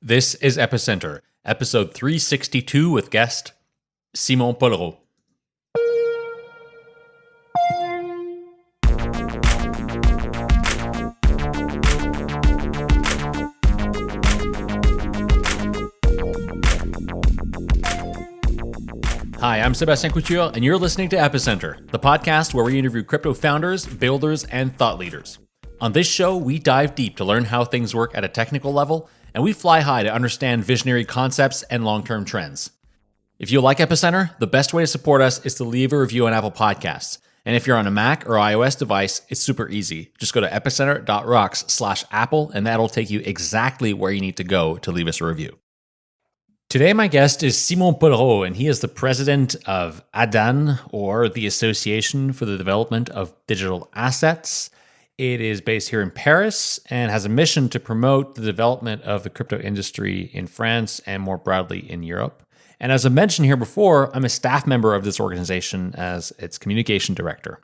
This is Epicenter, episode 362 with guest Simon Polrot. Hi, I'm Sebastien Couture, and you're listening to Epicenter, the podcast where we interview crypto founders, builders, and thought leaders. On this show, we dive deep to learn how things work at a technical level and we fly high to understand visionary concepts and long term trends. If you like Epicenter, the best way to support us is to leave a review on Apple Podcasts. And if you're on a Mac or iOS device, it's super easy. Just go to epicenter.rocks slash Apple, and that'll take you exactly where you need to go to leave us a review. Today, my guest is Simon Polrot, and he is the president of ADAN, or the Association for the Development of Digital Assets. It is based here in Paris and has a mission to promote the development of the crypto industry in France and more broadly in Europe. And as I mentioned here before, I'm a staff member of this organization as its communication director.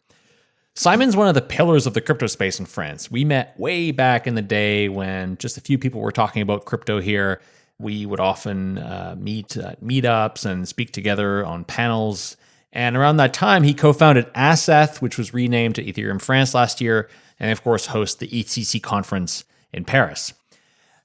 Simon's one of the pillars of the crypto space in France. We met way back in the day when just a few people were talking about crypto here. We would often uh, meet at meetups and speak together on panels. And around that time, he co founded Asseth, which was renamed to Ethereum France last year, and of course host the EthCC conference in Paris.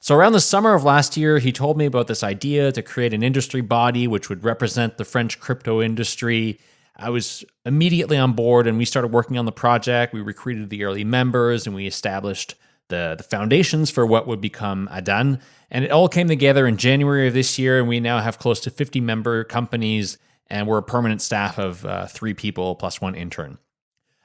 So around the summer of last year, he told me about this idea to create an industry body which would represent the French crypto industry. I was immediately on board and we started working on the project. We recruited the early members and we established the, the foundations for what would become Adan. And it all came together in January of this year, and we now have close to 50 member companies, and we're a permanent staff of uh, three people plus one intern.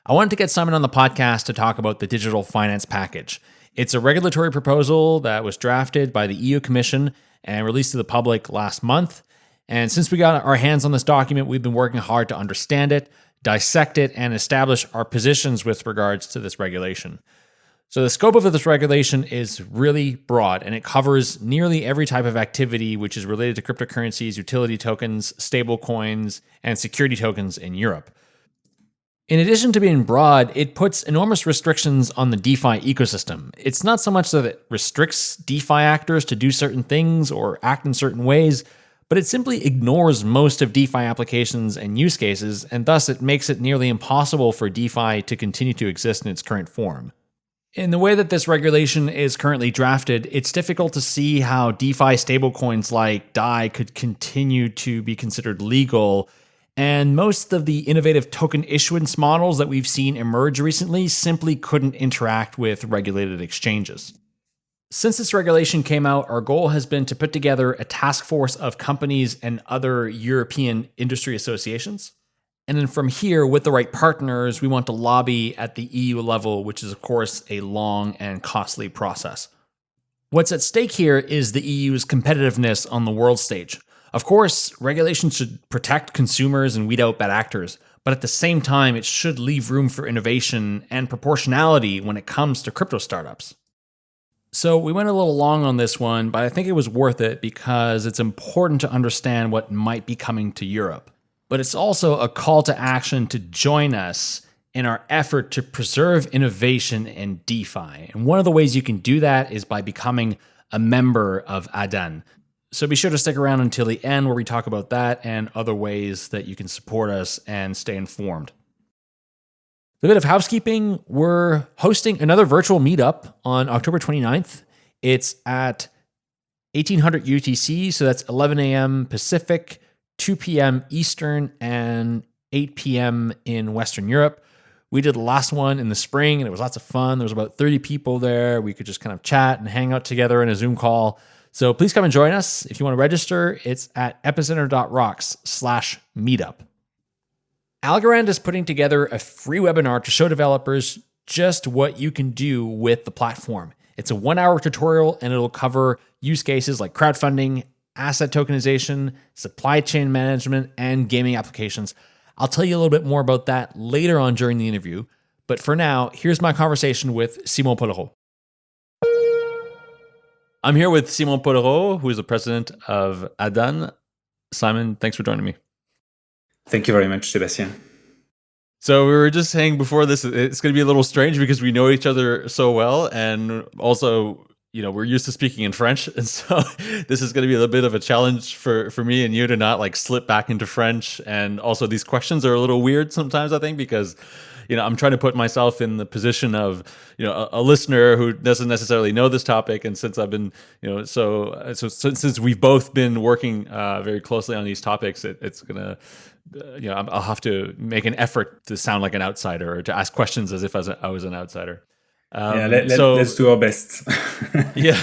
I wanted to get Simon on the podcast to talk about the digital finance package. It's a regulatory proposal that was drafted by the EU Commission and released to the public last month. And since we got our hands on this document, we've been working hard to understand it, dissect it, and establish our positions with regards to this regulation. So, the scope of this regulation is really broad and it covers nearly every type of activity which is related to cryptocurrencies, utility tokens, stablecoins, and security tokens in Europe. In addition to being broad, it puts enormous restrictions on the DeFi ecosystem. It's not so much that it restricts DeFi actors to do certain things or act in certain ways, but it simply ignores most of DeFi applications and use cases, and thus it makes it nearly impossible for DeFi to continue to exist in its current form. In the way that this regulation is currently drafted, it's difficult to see how DeFi stablecoins like DAI could continue to be considered legal and most of the innovative token issuance models that we've seen emerge recently simply couldn't interact with regulated exchanges. Since this regulation came out, our goal has been to put together a task force of companies and other European industry associations. And then from here, with the right partners, we want to lobby at the EU level, which is, of course, a long and costly process. What's at stake here is the EU's competitiveness on the world stage. Of course, regulations should protect consumers and weed out bad actors, but at the same time, it should leave room for innovation and proportionality when it comes to crypto startups. So we went a little long on this one, but I think it was worth it because it's important to understand what might be coming to Europe. But it's also a call to action to join us in our effort to preserve innovation in DeFi. And one of the ways you can do that is by becoming a member of ADAN, so be sure to stick around until the end where we talk about that and other ways that you can support us and stay informed. A bit of housekeeping we're hosting another virtual meetup on October 29th. It's at 1800 UTC, so that's 11 a.m. Pacific, 2 p.m. Eastern, and 8 p.m. in Western Europe. We did the last one in the spring and it was lots of fun. There was about 30 people there. We could just kind of chat and hang out together in a Zoom call. So please come and join us. If you want to register, it's at epicenter.rocks slash meetup. Algorand is putting together a free webinar to show developers just what you can do with the platform. It's a one hour tutorial and it'll cover use cases like crowdfunding, asset tokenization, supply chain management, and gaming applications. I'll tell you a little bit more about that later on during the interview. But for now, here's my conversation with Simon Polrot. I'm here with Simon Polrot, who is the president of ADAN. Simon, thanks for joining me. Thank you very much, Sebastien. So we were just saying before this, it's going to be a little strange because we know each other so well, and also you know we're used to speaking in French, and so this is going to be a little bit of a challenge for for me and you to not like slip back into French. And also, these questions are a little weird sometimes, I think, because you know I'm trying to put myself in the position of you know a, a listener who doesn't necessarily know this topic. And since I've been you know so so since, since we've both been working uh, very closely on these topics, it, it's gonna uh, you know I'll have to make an effort to sound like an outsider or to ask questions as if as I was an outsider. Um, yeah, let, so, let's do our best. yeah.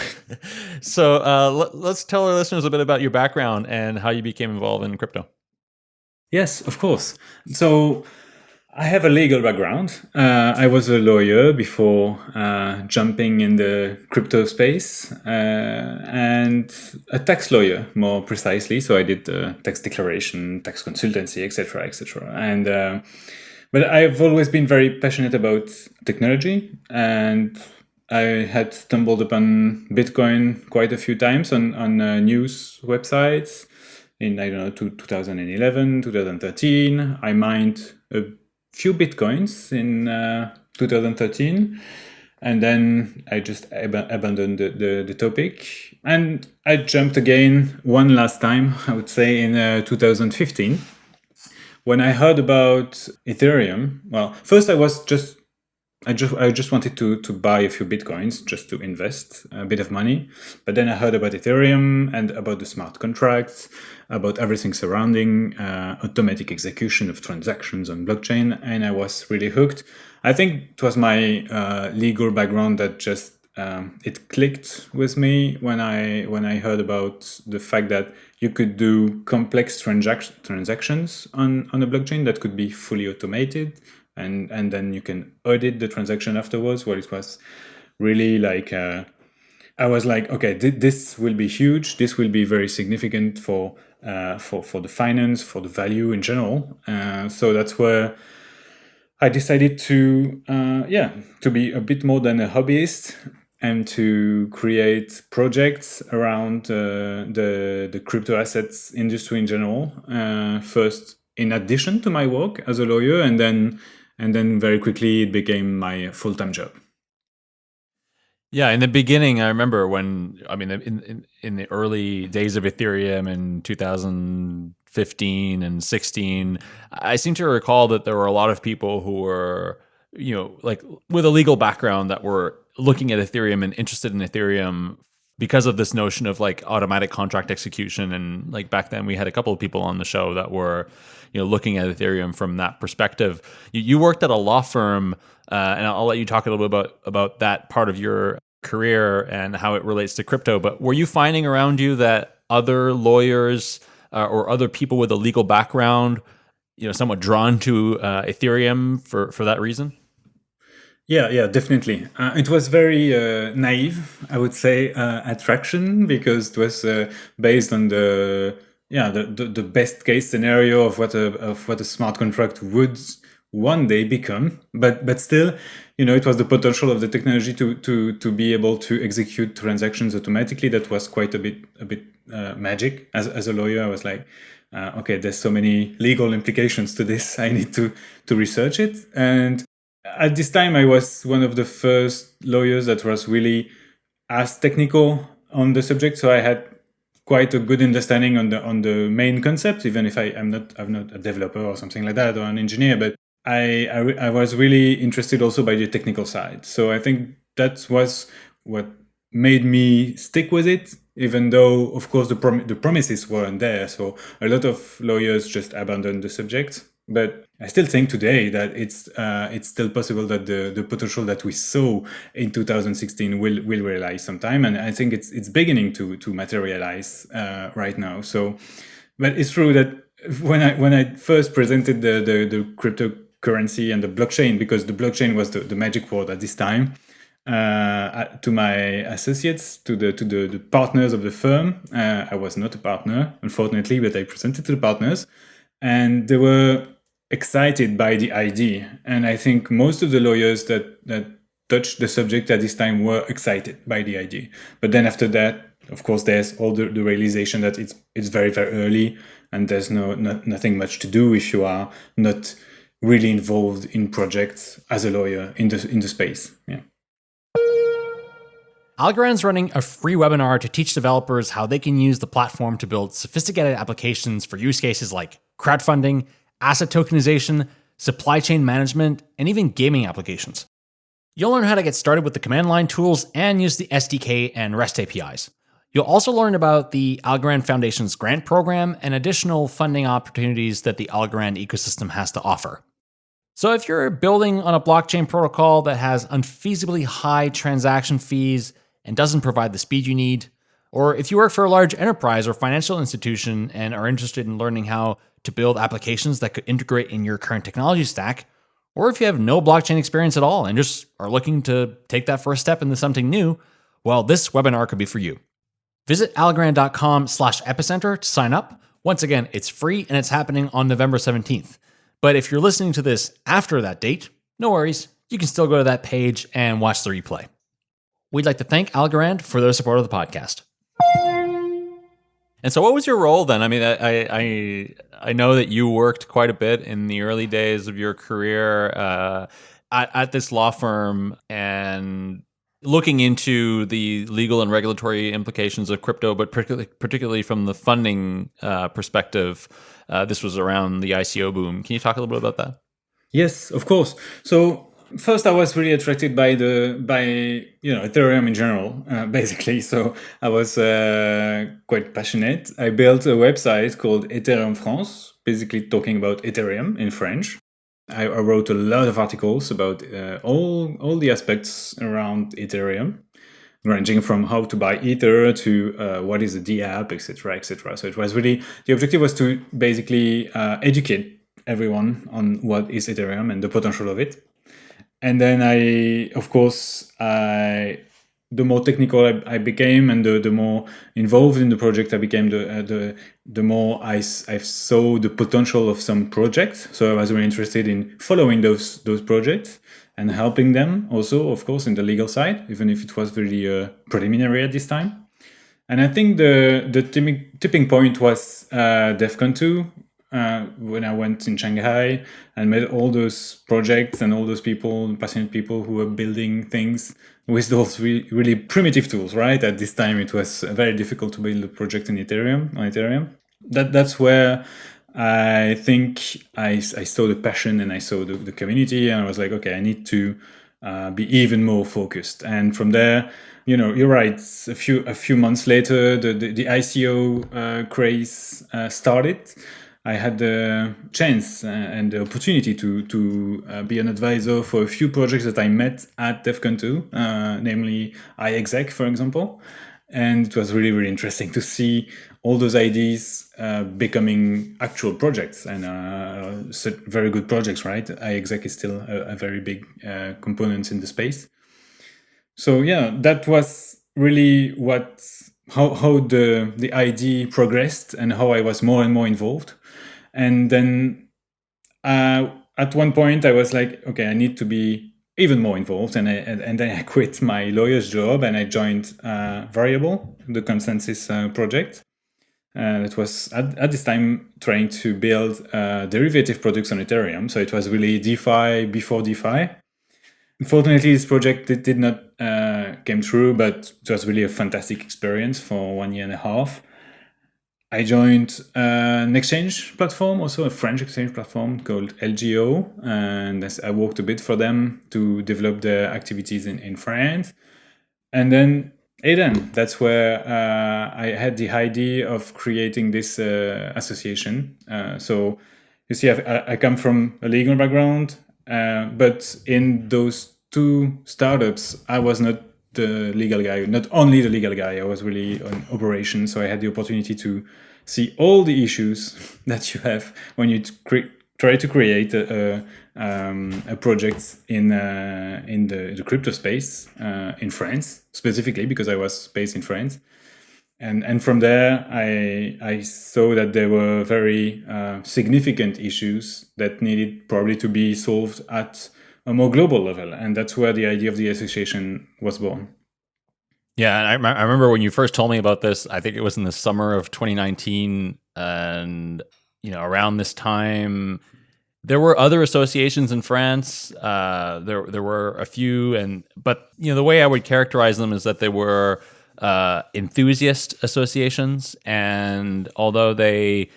So uh, let, let's tell our listeners a bit about your background and how you became involved in crypto. Yes, of course. So I have a legal background. Uh, I was a lawyer before uh, jumping in the crypto space uh, and a tax lawyer more precisely. So I did tax declaration, tax consultancy, etc., etc. And uh, but I've always been very passionate about technology and I had stumbled upon Bitcoin quite a few times on, on uh, news websites in, I don't know, 2011, 2013. I mined a few Bitcoins in uh, 2013. And then I just ab abandoned the, the, the, topic. And I jumped again one last time, I would say, in uh, 2015 when I heard about Ethereum, well, first I was just I just I just wanted to to buy a few bitcoins just to invest a bit of money, but then I heard about Ethereum and about the smart contracts, about everything surrounding uh, automatic execution of transactions on blockchain, and I was really hooked. I think it was my uh, legal background that just um, it clicked with me when I when I heard about the fact that you could do complex transaction transactions on on a blockchain that could be fully automated, and and then you can audit the transaction afterwards. Well, it was really like uh, I was like, okay, th this will be huge. This will be very significant for uh, for for the finance, for the value in general. Uh, so that's where. I decided to, uh, yeah, to be a bit more than a hobbyist and to create projects around uh, the, the crypto assets industry in general. Uh, first, in addition to my work as a lawyer, and then and then very quickly it became my full-time job. Yeah, in the beginning, I remember when I mean, in in, in the early days of Ethereum in 2015 and 16, I seem to recall that there were a lot of people who were you know like with a legal background that were looking at Ethereum and interested in Ethereum because of this notion of like automatic contract execution and like back then we had a couple of people on the show that were you know looking at ethereum from that perspective you, you worked at a law firm uh, and i'll let you talk a little bit about about that part of your career and how it relates to crypto but were you finding around you that other lawyers uh, or other people with a legal background you know somewhat drawn to uh, ethereum for for that reason yeah, yeah, definitely. Uh, it was very uh, naive, I would say, uh, attraction because it was uh, based on the yeah the, the, the best case scenario of what a of what a smart contract would one day become. But but still, you know, it was the potential of the technology to to to be able to execute transactions automatically. That was quite a bit a bit uh, magic. As as a lawyer, I was like. Uh, okay, there's so many legal implications to this. I need to to research it, and at this time, I was one of the first lawyers that was really as technical on the subject. So I had quite a good understanding on the on the main concept, even if I am not I'm not a developer or something like that or an engineer. But I, I, I was really interested also by the technical side. So I think that was what made me stick with it, even though of course the prom the promises weren't there. So a lot of lawyers just abandoned the subject. But I still think today that it's uh, it's still possible that the, the potential that we saw in 2016 will will realize sometime, and I think it's it's beginning to to materialize uh, right now. So, but it's true that when I when I first presented the the, the cryptocurrency and the blockchain, because the blockchain was the, the magic word at this time, uh, to my associates, to the to the, the partners of the firm. Uh, I was not a partner, unfortunately, but I presented to the partners, and they were excited by the idea. And I think most of the lawyers that, that touched the subject at this time were excited by the idea. But then after that, of course, there's all the, the realization that it's it's very, very early and there's no not, nothing much to do if you are not really involved in projects as a lawyer in the in the space. Yeah. Algorand's running a free webinar to teach developers how they can use the platform to build sophisticated applications for use cases like crowdfunding, asset tokenization, supply chain management, and even gaming applications. You'll learn how to get started with the command line tools and use the SDK and REST APIs. You'll also learn about the Algorand Foundation's grant program and additional funding opportunities that the Algorand ecosystem has to offer. So, if you're building on a blockchain protocol that has unfeasibly high transaction fees and doesn't provide the speed you need, or if you work for a large enterprise or financial institution and are interested in learning how to build applications that could integrate in your current technology stack, or if you have no blockchain experience at all and just are looking to take that first step into something new, well, this webinar could be for you. Visit algorand.com slash epicenter to sign up. Once again, it's free and it's happening on November 17th. But if you're listening to this after that date, no worries. You can still go to that page and watch the replay. We'd like to thank Algorand for their support of the podcast. And so, what was your role then? I mean, I I I know that you worked quite a bit in the early days of your career uh, at, at this law firm, and looking into the legal and regulatory implications of crypto, but particularly, particularly from the funding uh, perspective. Uh, this was around the ICO boom. Can you talk a little bit about that? Yes, of course. So first, I was really attracted by the by you know Ethereum in general, uh, basically. So I was uh, quite passionate. I built a website called Ethereum France, basically talking about Ethereum in French. I, I wrote a lot of articles about uh, all all the aspects around Ethereum, ranging from how to buy Ether to uh, what is a DApp, etc., etc. So it was really the objective was to basically uh, educate everyone on what is Ethereum and the potential of it. And then I, of course, I the more technical I, I, became and the, the more involved in the project I became, the uh, the the more I, I saw the potential of some projects. So I was really interested in following those those projects and helping them also, of course, in the legal side, even if it was really uh, preliminary at this time. And I think the the tipping, point was uh, DEVCON 2 uh, when I went in Shanghai and met all those projects and all those people, passionate people who were building things with those re really primitive tools, right? At this time, it was very difficult to build a project in Ethereum on Ethereum. That that's where I think I, I saw the passion and I saw the, the community, and I was like, okay, I need to uh, be even more focused. And from there, you know, you're right. A few a few months later, the the, the ICO uh, craze uh, started. I had the chance and the opportunity to to uh, be an advisor for a few projects that I met at DEVCON 2, uh, namely iExec, for example. And it was really, really interesting to see all those ideas uh, becoming actual projects and uh, very good projects, right? iExec is still a, a very big uh, component in the space. So yeah, that was really what how, how the the idea progressed and how I was more and more involved. And then uh, at one point, I was like, okay, I need to be even more involved. And, I, and, and then I quit my lawyer's job and I joined uh, Variabl, the ConsenSys uh, project. And it was at, at this time trying to build uh, derivative products on Ethereum. So it was really DeFi before DeFi. Unfortunately, this project did, did not uh, came through, but it was really a fantastic experience for one year and a half. I joined uh, an exchange platform, also a French exchange platform called LGO, and I worked a bit for them to develop the activities in, in France. And then ADAN, that's where uh, I had the idea of creating this uh, association. Uh, so you see, I, I, come from a legal background, uh, but in those two startups, I was not the legal guy, not only the legal guy, I was really on operations. So I had the opportunity to see all the issues that you have when you try to create a, a, um, a project in uh, in the, the, crypto space uh, in France, specifically because I was based in France. And, and from there, I, I saw that there were very uh, significant issues that needed probably to be solved at a more global level. And that's where the idea of the association was born. Yeah, and I, I remember when you first told me about this. I think it was in the summer of 2019, and you know, around this time, there were other associations in France. Uh, there there were a few, and but you know the way I would characterize them is that they were uh, enthusiast associations, and although they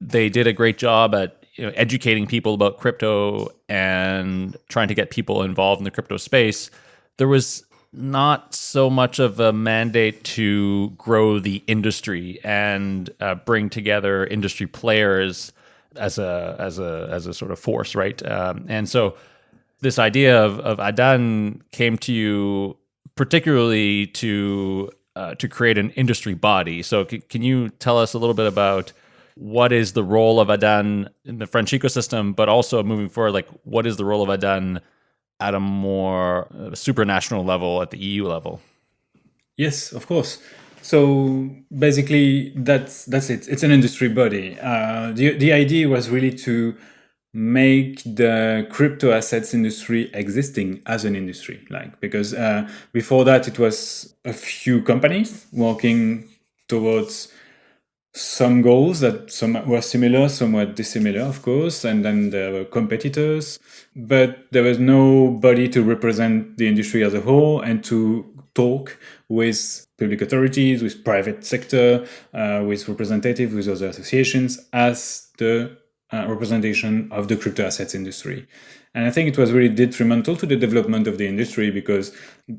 they did a great job at you know, educating people about crypto and trying to get people involved in the crypto space, there was not so much of a mandate to grow the industry and uh, bring together industry players as a as a as a sort of force, right? Um, and so this idea of, of Adan came to you particularly to uh, to create an industry body. So can you tell us a little bit about what is the role of Adan in the French ecosystem, but also moving forward, like what is the role of Adan at a more uh, supranational level, at the EU level? Yes, of course. So basically, that's that's it. It's an industry body. Uh, the the idea was really to make the crypto assets industry existing as an industry, like because uh, before that it was a few companies working towards some goals that some were similar, some were dissimilar, of course, and then there were competitors, but there was nobody to represent the industry as a whole and to talk with public authorities, with private sector, uh, with representatives, with other associations as the uh, representation of the crypto assets industry. And I think it was really detrimental to the development of the industry because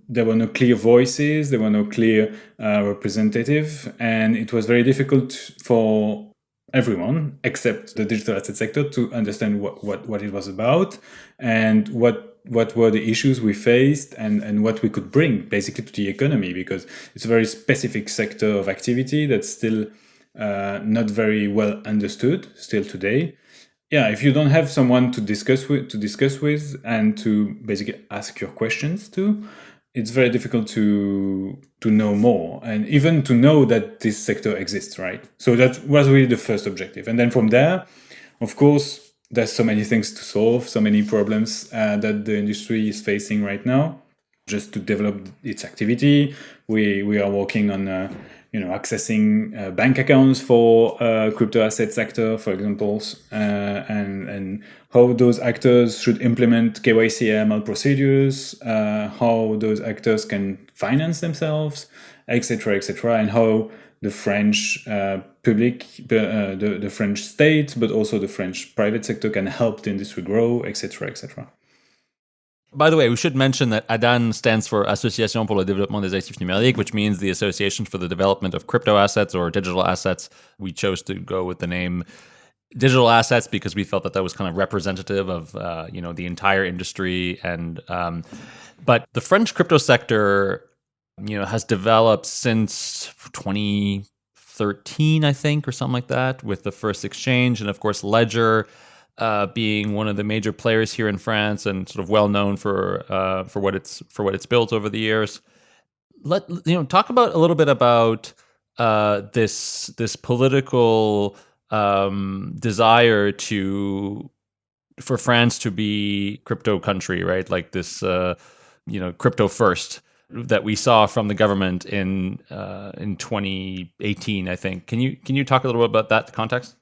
there were no clear voices, there were no clear uh, representative, and it was very difficult for everyone except the digital asset sector to understand what, what, what it was about and what what were the issues we faced and, and what we could bring basically to the economy because it's a very specific sector of activity that's still uh, not very well understood still today yeah if you don't have someone to discuss with to discuss with and to basically ask your questions to it's very difficult to to know more and even to know that this sector exists right? So that was really the first objective. And then from there of course there's so many things to solve so many problems uh, that the industry is facing right now. Just to develop its activity we we are working on uh, you know, accessing uh, bank accounts for uh, crypto asset sector, for example, uh, and and how those actors should implement KYC AML procedures, uh, how those actors can finance themselves, etc., etc., and how the French uh, public, uh, the the French state, but also the French private sector can help the industry grow, etc., etc. By the way, we should mention that ADAN stands for Association pour le développement des actifs numériques, which means the Association for the Development of Crypto Assets or Digital Assets. We chose to go with the name digital assets because we felt that that was kind of representative of uh, you know the entire industry and um, but the French crypto sector you know has developed since 2013 I think or something like that with the first exchange and of course Ledger uh, being one of the major players here in France and sort of well known for uh, for what it's for what it's built over the years. Let you know, talk about a little bit about uh, this this political um, desire to for France to be crypto country, right? Like this, uh, you know, crypto first that we saw from the government in uh, in 2018, I think. Can you can you talk a little bit about that context?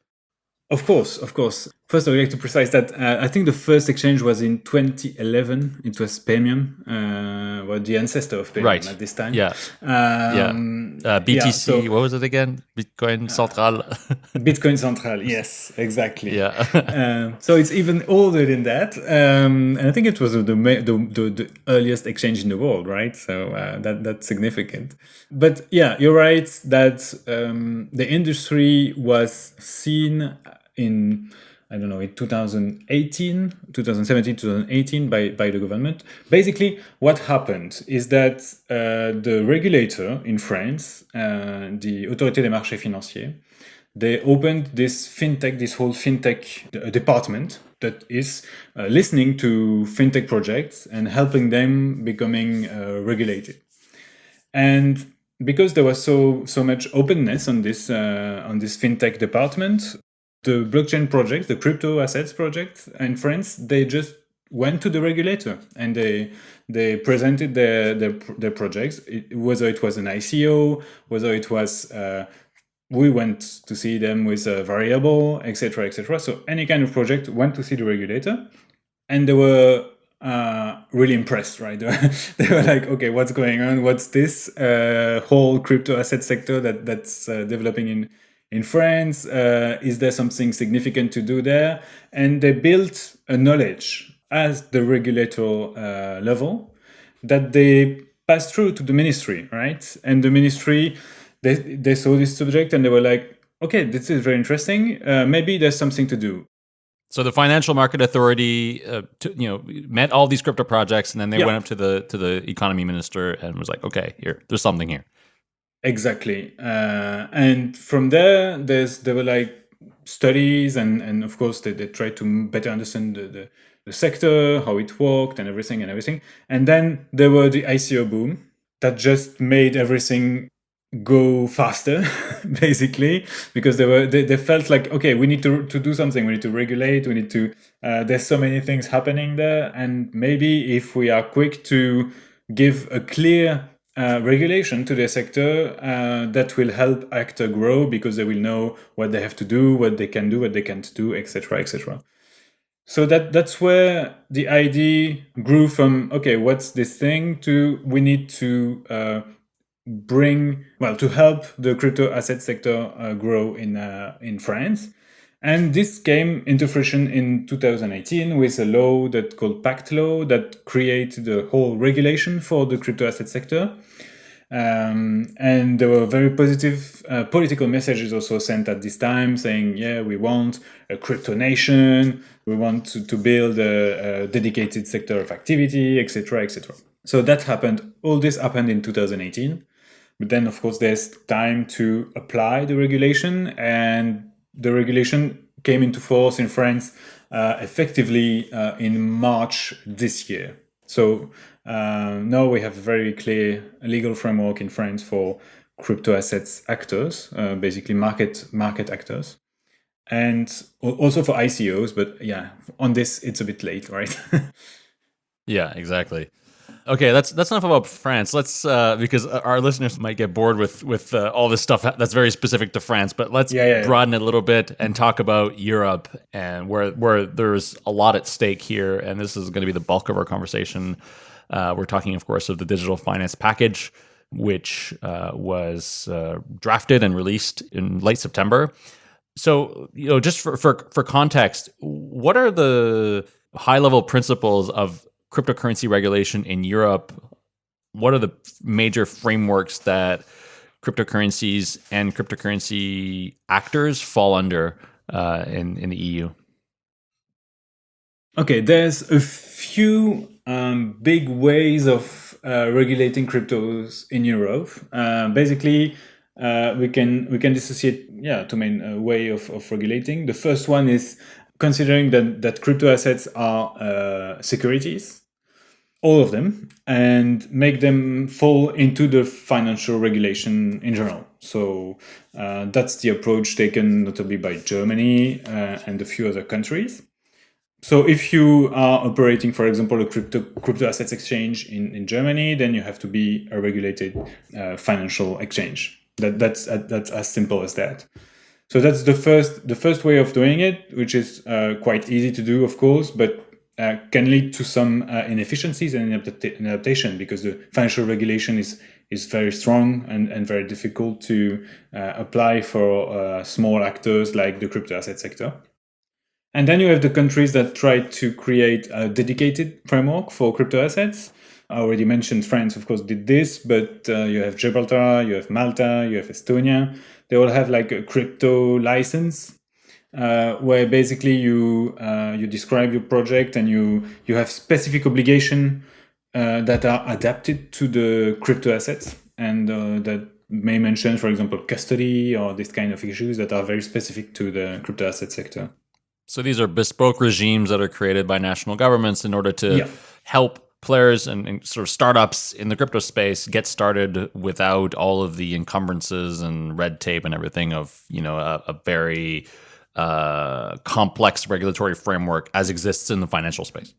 Of course, of course. First, I would like to precise that uh, I think the first exchange was in 2011. It was Paymium, uh, well, the ancestor of Paymium right. at this time. Yeah. Um, yeah. Uh, BTC, yeah, so, what was it again? Bitcoin Central. Bitcoin Central, yes, exactly. Yeah. Um, so it's even older than that. Um, and I think it was the, the, the, the, earliest exchange in the world, right? So uh, that that's significant. But yeah, you're right that um, the industry was seen in I don't know, in 2018, 2017, 2018 by, by the government. Basically, what happened is that uh, the regulator in France, uh, the Autorité des marchés financiers, they opened this fintech, this whole fintech uh, department that is uh, listening to fintech projects and helping them becoming uh, regulated. And because there was so so much openness on this uh, on this fintech department, the blockchain project, the crypto assets project in France, they just went to the regulator and they they presented their their, their projects, it, whether it was an ICO, whether it was uh, we went to see them with a Variabl, etc., etc. So any kind of project went to see the regulator, and they were uh, really impressed, right? they were like, okay, what's going on? What's this uh, whole crypto asset sector that that's uh, developing in in France? Uh, is there something significant to do there? And they built a knowledge as the regulator uh, level that they passed through to the ministry, right? And the ministry, they they saw this subject and they were like, okay, this is very interesting. Uh, maybe there's something to do. So the Financial Market Authority, uh, to, you know, met all these crypto projects, and then they yeah. went up to the to the economy minister and was like, "Okay, here, there's something here." Exactly, uh, and from there, there's there were like studies, and and of course they, they tried to better understand the, the the sector, how it worked, and everything and everything. And then there were the ICO boom that just made everything go faster basically because they were they, they felt like okay we need to to do something. We need to regulate. We need to uh, there's so many things happening there. And maybe if we are quick to give a clear uh, regulation to the sector uh, that will help actor grow because they will know what they have to do what they can do what they can't do etc etc so that that's where the idea grew from okay what's this thing to we need to uh, bring well to help the crypto asset sector uh, grow in uh, in France. And this came into fruition in 2018 with a law that called PACTE Law that created the whole regulation for the crypto asset sector. Um, and there were very positive uh, political messages also sent at this time saying, yeah, we want a crypto nation, we want to, to build a, a dedicated sector of activity, etc., etc. So that happened. All this happened in 2018. But then, of course, there's time to apply the regulation, and the regulation came into force in France uh, effectively uh, in March this year. So uh, now we have a very clear legal framework in France for crypto assets actors, uh, basically market market actors, and also for ICOs. But yeah, on this it's a bit late, right? yeah, exactly. Okay, that's that's enough about France. Let's uh, because our listeners might get bored with with uh, all this stuff that's very specific to France. But let's yeah, yeah, broaden yeah. it a little bit and talk about Europe and where where there's a lot at stake here. And this is going to be the bulk of our conversation. Uh, we're talking, of course, of the digital finance package, which uh, was uh, drafted and released in late September. So, you know, just for for for context, what are the high level principles of cryptocurrency regulation in Europe, what are the major frameworks that cryptocurrencies and cryptocurrency actors fall under uh, in in the EU? Okay, there's a few um, big ways of uh, regulating cryptos in Europe. Uh, basically, uh, we can we can dissociate yeah two main uh, way of, of regulating. The first one is considering that, that crypto assets are uh, securities, all of them, and make them fall into the financial regulation in general. So uh, that's the approach taken notably by Germany uh, and a few other countries. So if you are operating, for example, a crypto crypto assets exchange in, in Germany, then you have to be a regulated uh, financial exchange. That that's that's as simple as that. So that's the first the first way of doing it, which is uh, quite easy to do, of course, but uh, can lead to some uh, inefficiencies and adaptation because the financial regulation is is very strong and, and very difficult to uh, apply for uh, small actors like the crypto asset sector. And then you have the countries that try to create a dedicated framework for crypto assets. I already mentioned France, of course, did this, but uh, you have Gibraltar, you have Malta, you have Estonia they all have like a crypto license uh, where basically you uh, you describe your project and you you have specific obligation uh, that are adapted to the crypto assets and uh, that may mention, for example, custody or this kind of issues that are very specific to the crypto asset sector. So these are bespoke regimes that are created by national governments in order to yeah. help players and, and, sort of startups in the crypto space get started without all of the encumbrances and red tape and everything of you know a, a very uh, complex regulatory framework as exists in the financial space.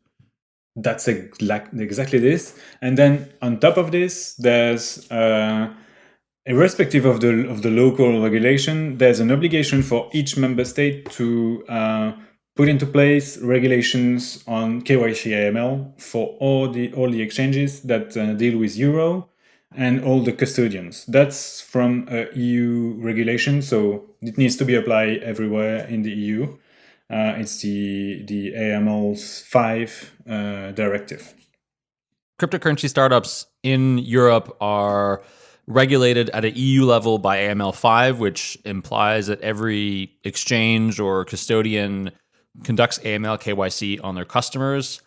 That's exactly this, and then on top of this, there's uh, irrespective of the of the local regulation, there's an obligation for each member state to uh, put into place regulations on KYC AML for all the all the exchanges that uh, deal with euro and all the custodians. That's from a EU regulation, so it needs to be applied everywhere in the EU. Uh, it's the the AML five uh, directive. Cryptocurrency startups in Europe are regulated at an EU level by AML5, which implies that every exchange or custodian conducts AML KYC on their customers.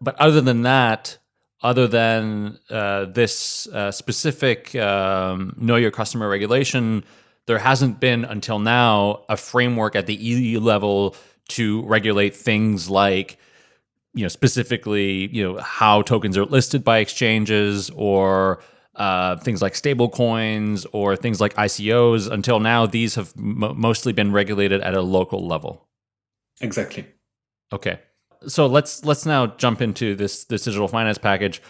But other than that, other than uh, this uh, specific um, know your customer regulation, there hasn't been until now a framework at the EU level to regulate things like you know specifically you know how tokens are listed by exchanges or uh, things like stable coins or things like ICOs. Until now, these have mostly been regulated at a local level. Exactly. Okay. So let's let's now jump into this this digital finance package.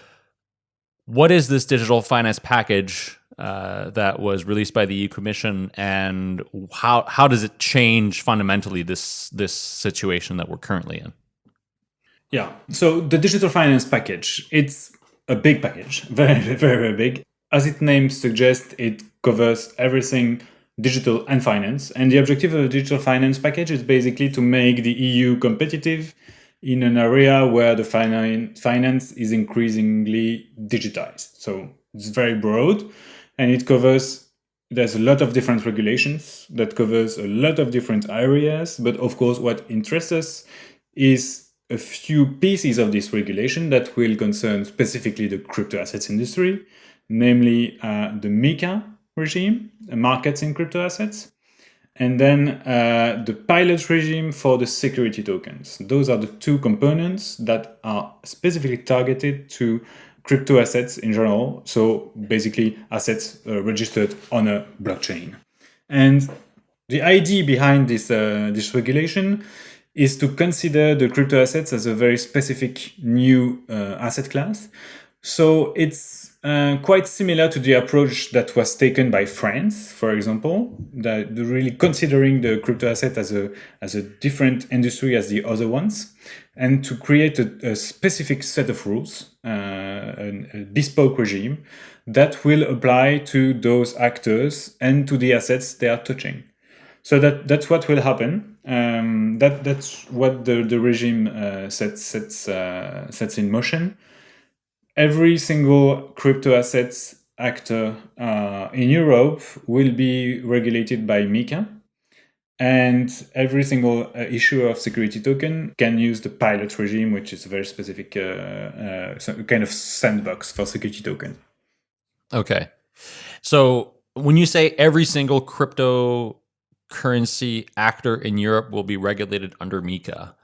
What is this digital finance package uh, that was released by the EU Commission, and how how does it change fundamentally this this situation that we're currently in? Yeah. So the digital finance package, it's a big package, very, very, very big. As its name suggests, it covers everything digital and finance. And the objective of the digital finance package is basically to make the EU competitive in an area where the finance is increasingly digitized. So it's very broad and it covers, there's a lot of different regulations that covers a lot of different areas. But of course, what interests us is a few pieces of this regulation that will concern specifically the crypto assets industry, namely uh, the MiCA regime, markets in crypto assets, and then uh, the pilot regime for the security tokens. Those are the two components that are specifically targeted to crypto assets in general. So basically assets uh, registered on a blockchain. And the idea behind this, uh, this regulation is to consider the crypto assets as a very specific new uh, asset class. So it's uh, quite similar to the approach that was taken by France, for example, that really considering the crypto asset as a as a different industry as the other ones, and to create a, a specific set of rules, uh, a, a bespoke regime that will apply to those actors and to the assets they are touching. So that that's what will happen. Um, that that's what the the regime uh, sets sets uh, sets in motion. Every single crypto assets actor uh, in Europe will be regulated by MiCA, and every single uh, issuer of security token can use the pilot regime, which is a very specific uh, uh, kind of sandbox for security token. Okay, so when you say every single crypto currency actor in Europe will be regulated under MiCA.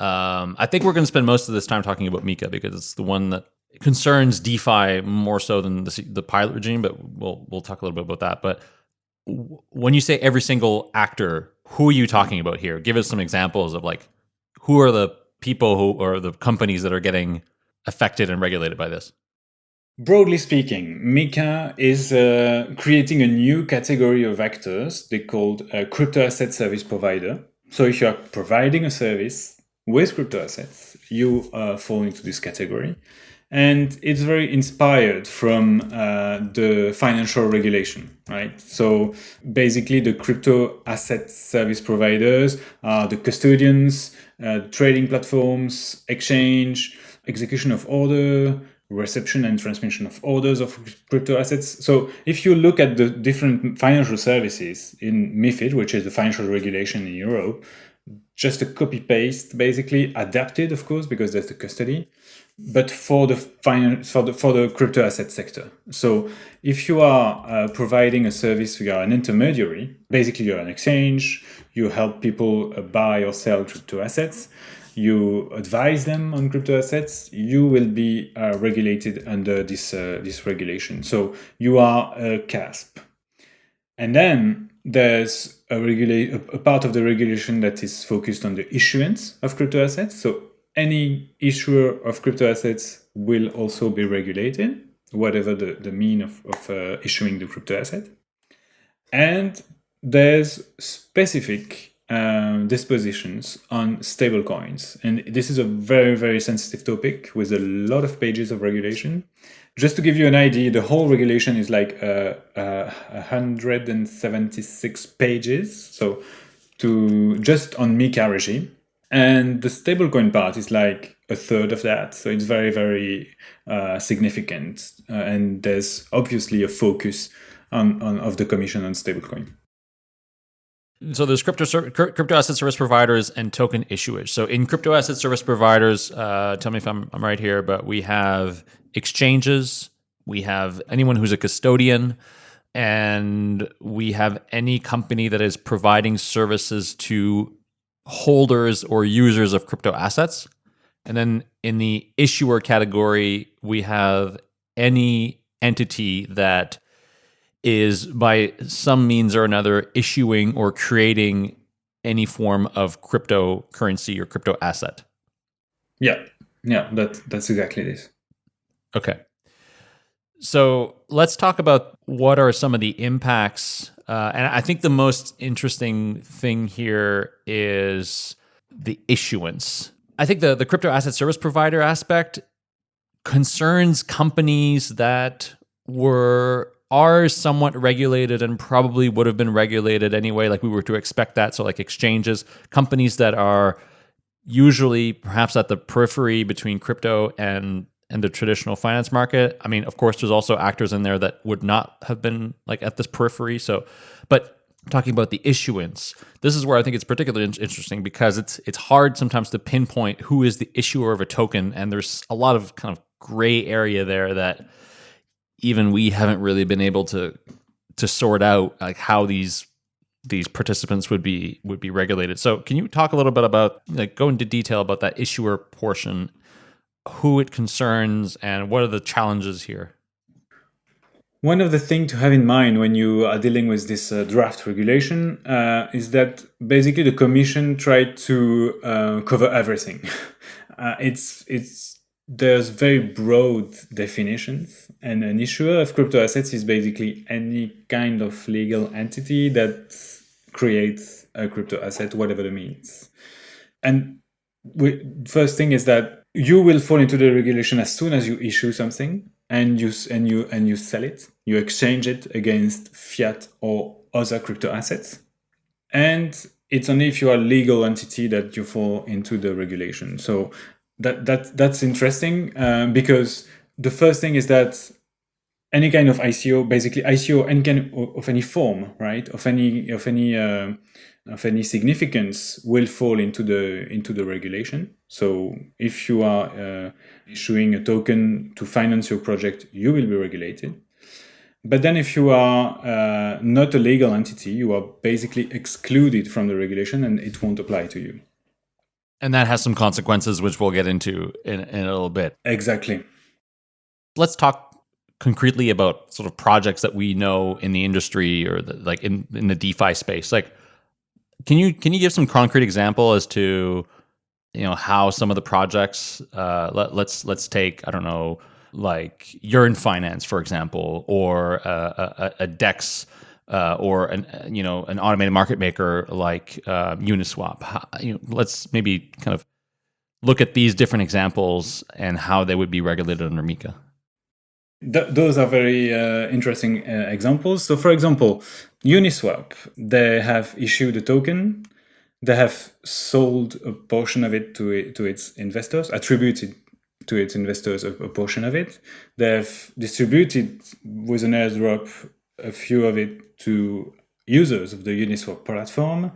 Um, I think we're going to spend most of this time talking about MiCA because it's the one that concerns DeFi more so than the, the pilot regime. But we'll we'll talk a little bit about that. But when you say every single actor, who are you talking about here? Give us some examples of like who are the people who or the companies that are getting affected and regulated by this. Broadly speaking, MiCA is uh, creating a new category of actors they called a crypto asset service provider. So if you are providing a service with crypto assets, you uh, fall into this category. And it's very inspired from uh, the financial regulation, right? So basically the crypto asset service providers are the custodians, uh, trading platforms, exchange, execution of order, reception and transmission of orders of crypto assets. So if you look at the different financial services in MIFID, which is the financial regulation in Europe, just a copy paste, basically adapted, of course, because there's the custody, but for the finance for the for the crypto asset sector. So if you are uh, providing a service, you are an intermediary. Basically, you're an exchange. You help people uh, buy or sell crypto assets you advise them on crypto assets, you will be uh, regulated under this uh, this regulation. So you are a CASP. And then there's a, regulate a part of the regulation that is focused on the issuance of crypto assets. So any issuer of crypto assets will also be regulated, whatever the, the mean of, of uh, issuing the crypto asset. And there's specific uh, dispositions on stablecoins. And this is a very, very sensitive topic with a lot of pages of regulation. Just to give you an idea, the whole regulation is like uh, uh, 176 pages. So to just on MiCA regime. And the stablecoin part is like a third of that. So it's very, very uh, significant. Uh, and there's obviously a focus on, on of the commission on stablecoin. So there's crypto crypto asset service providers and token issuers. So in crypto asset service providers, uh, tell me if I'm, I'm right here, but we have exchanges, we have anyone who's a custodian, and we have any company that is providing services to holders or users of crypto assets. And then in the issuer category, we have any entity that is by some means or another issuing or creating any form of cryptocurrency or crypto asset. Yeah, yeah, that that's exactly this. Okay. So let's talk about what are some of the impacts. Uh, and I think the most interesting thing here is the issuance. I think the, the crypto asset service provider aspect concerns companies that were are somewhat regulated and probably would have been regulated anyway, like we were to expect that. So, like exchanges, companies that are usually perhaps at the periphery between crypto and and the traditional finance market. I mean, of course, there's also actors in there that would not have been like at this periphery. So, but talking about the issuance, this is where I think it's particularly interesting because it's it's hard sometimes to pinpoint who is the issuer of a token, and there's a lot of kind of gray area there that even we haven't really been able to to sort out like how these these participants would be would be regulated. So can you talk a little bit about like go into detail about that issuer portion, who it concerns and what are the challenges here? One of the things to have in mind when you are dealing with this uh, draft regulation uh, is that basically the Commission tried to uh, cover everything. Uh, it's it's there's very broad definitions and an issuer of crypto assets is basically any kind of legal entity that creates a crypto asset whatever the means and we, first thing is that you will fall into the regulation as soon as you issue something and you and you and you sell it. You exchange it against fiat or other crypto assets. And it's only if you are a legal entity that you fall into the regulation. So that that that's interesting um, because the first thing is that any kind of ICO, basically ICO, any kind of, of any form, right, of any of any uh, of any significance, will fall into the into the regulation. So if you are uh, issuing a token to finance your project, you will be regulated. But then if you are uh, not a legal entity, you are basically excluded from the regulation and it won't apply to you and that has some consequences, which we'll get into in, in a little bit. Exactly. Let's talk concretely about sort of projects that we know in the industry or the, like in, in the DeFi space. Like, can you can you give some concrete example as to you know how some of the projects? Uh, let, let's let's take I don't know like Yearn Finance for example, or a, a, Dex uh, or an you know an automated market maker like uh, Uniswap. How, you know, let's maybe kind of look at these different examples and how they would be regulated under MiCA. Th those are very uh, interesting uh, examples. So, for example, Uniswap, they have issued a token. They have sold a portion of it to it, to its investors, attributed to its investors a, a portion of it. They have distributed with an airdrop a few of it to users of the Uniswap platform.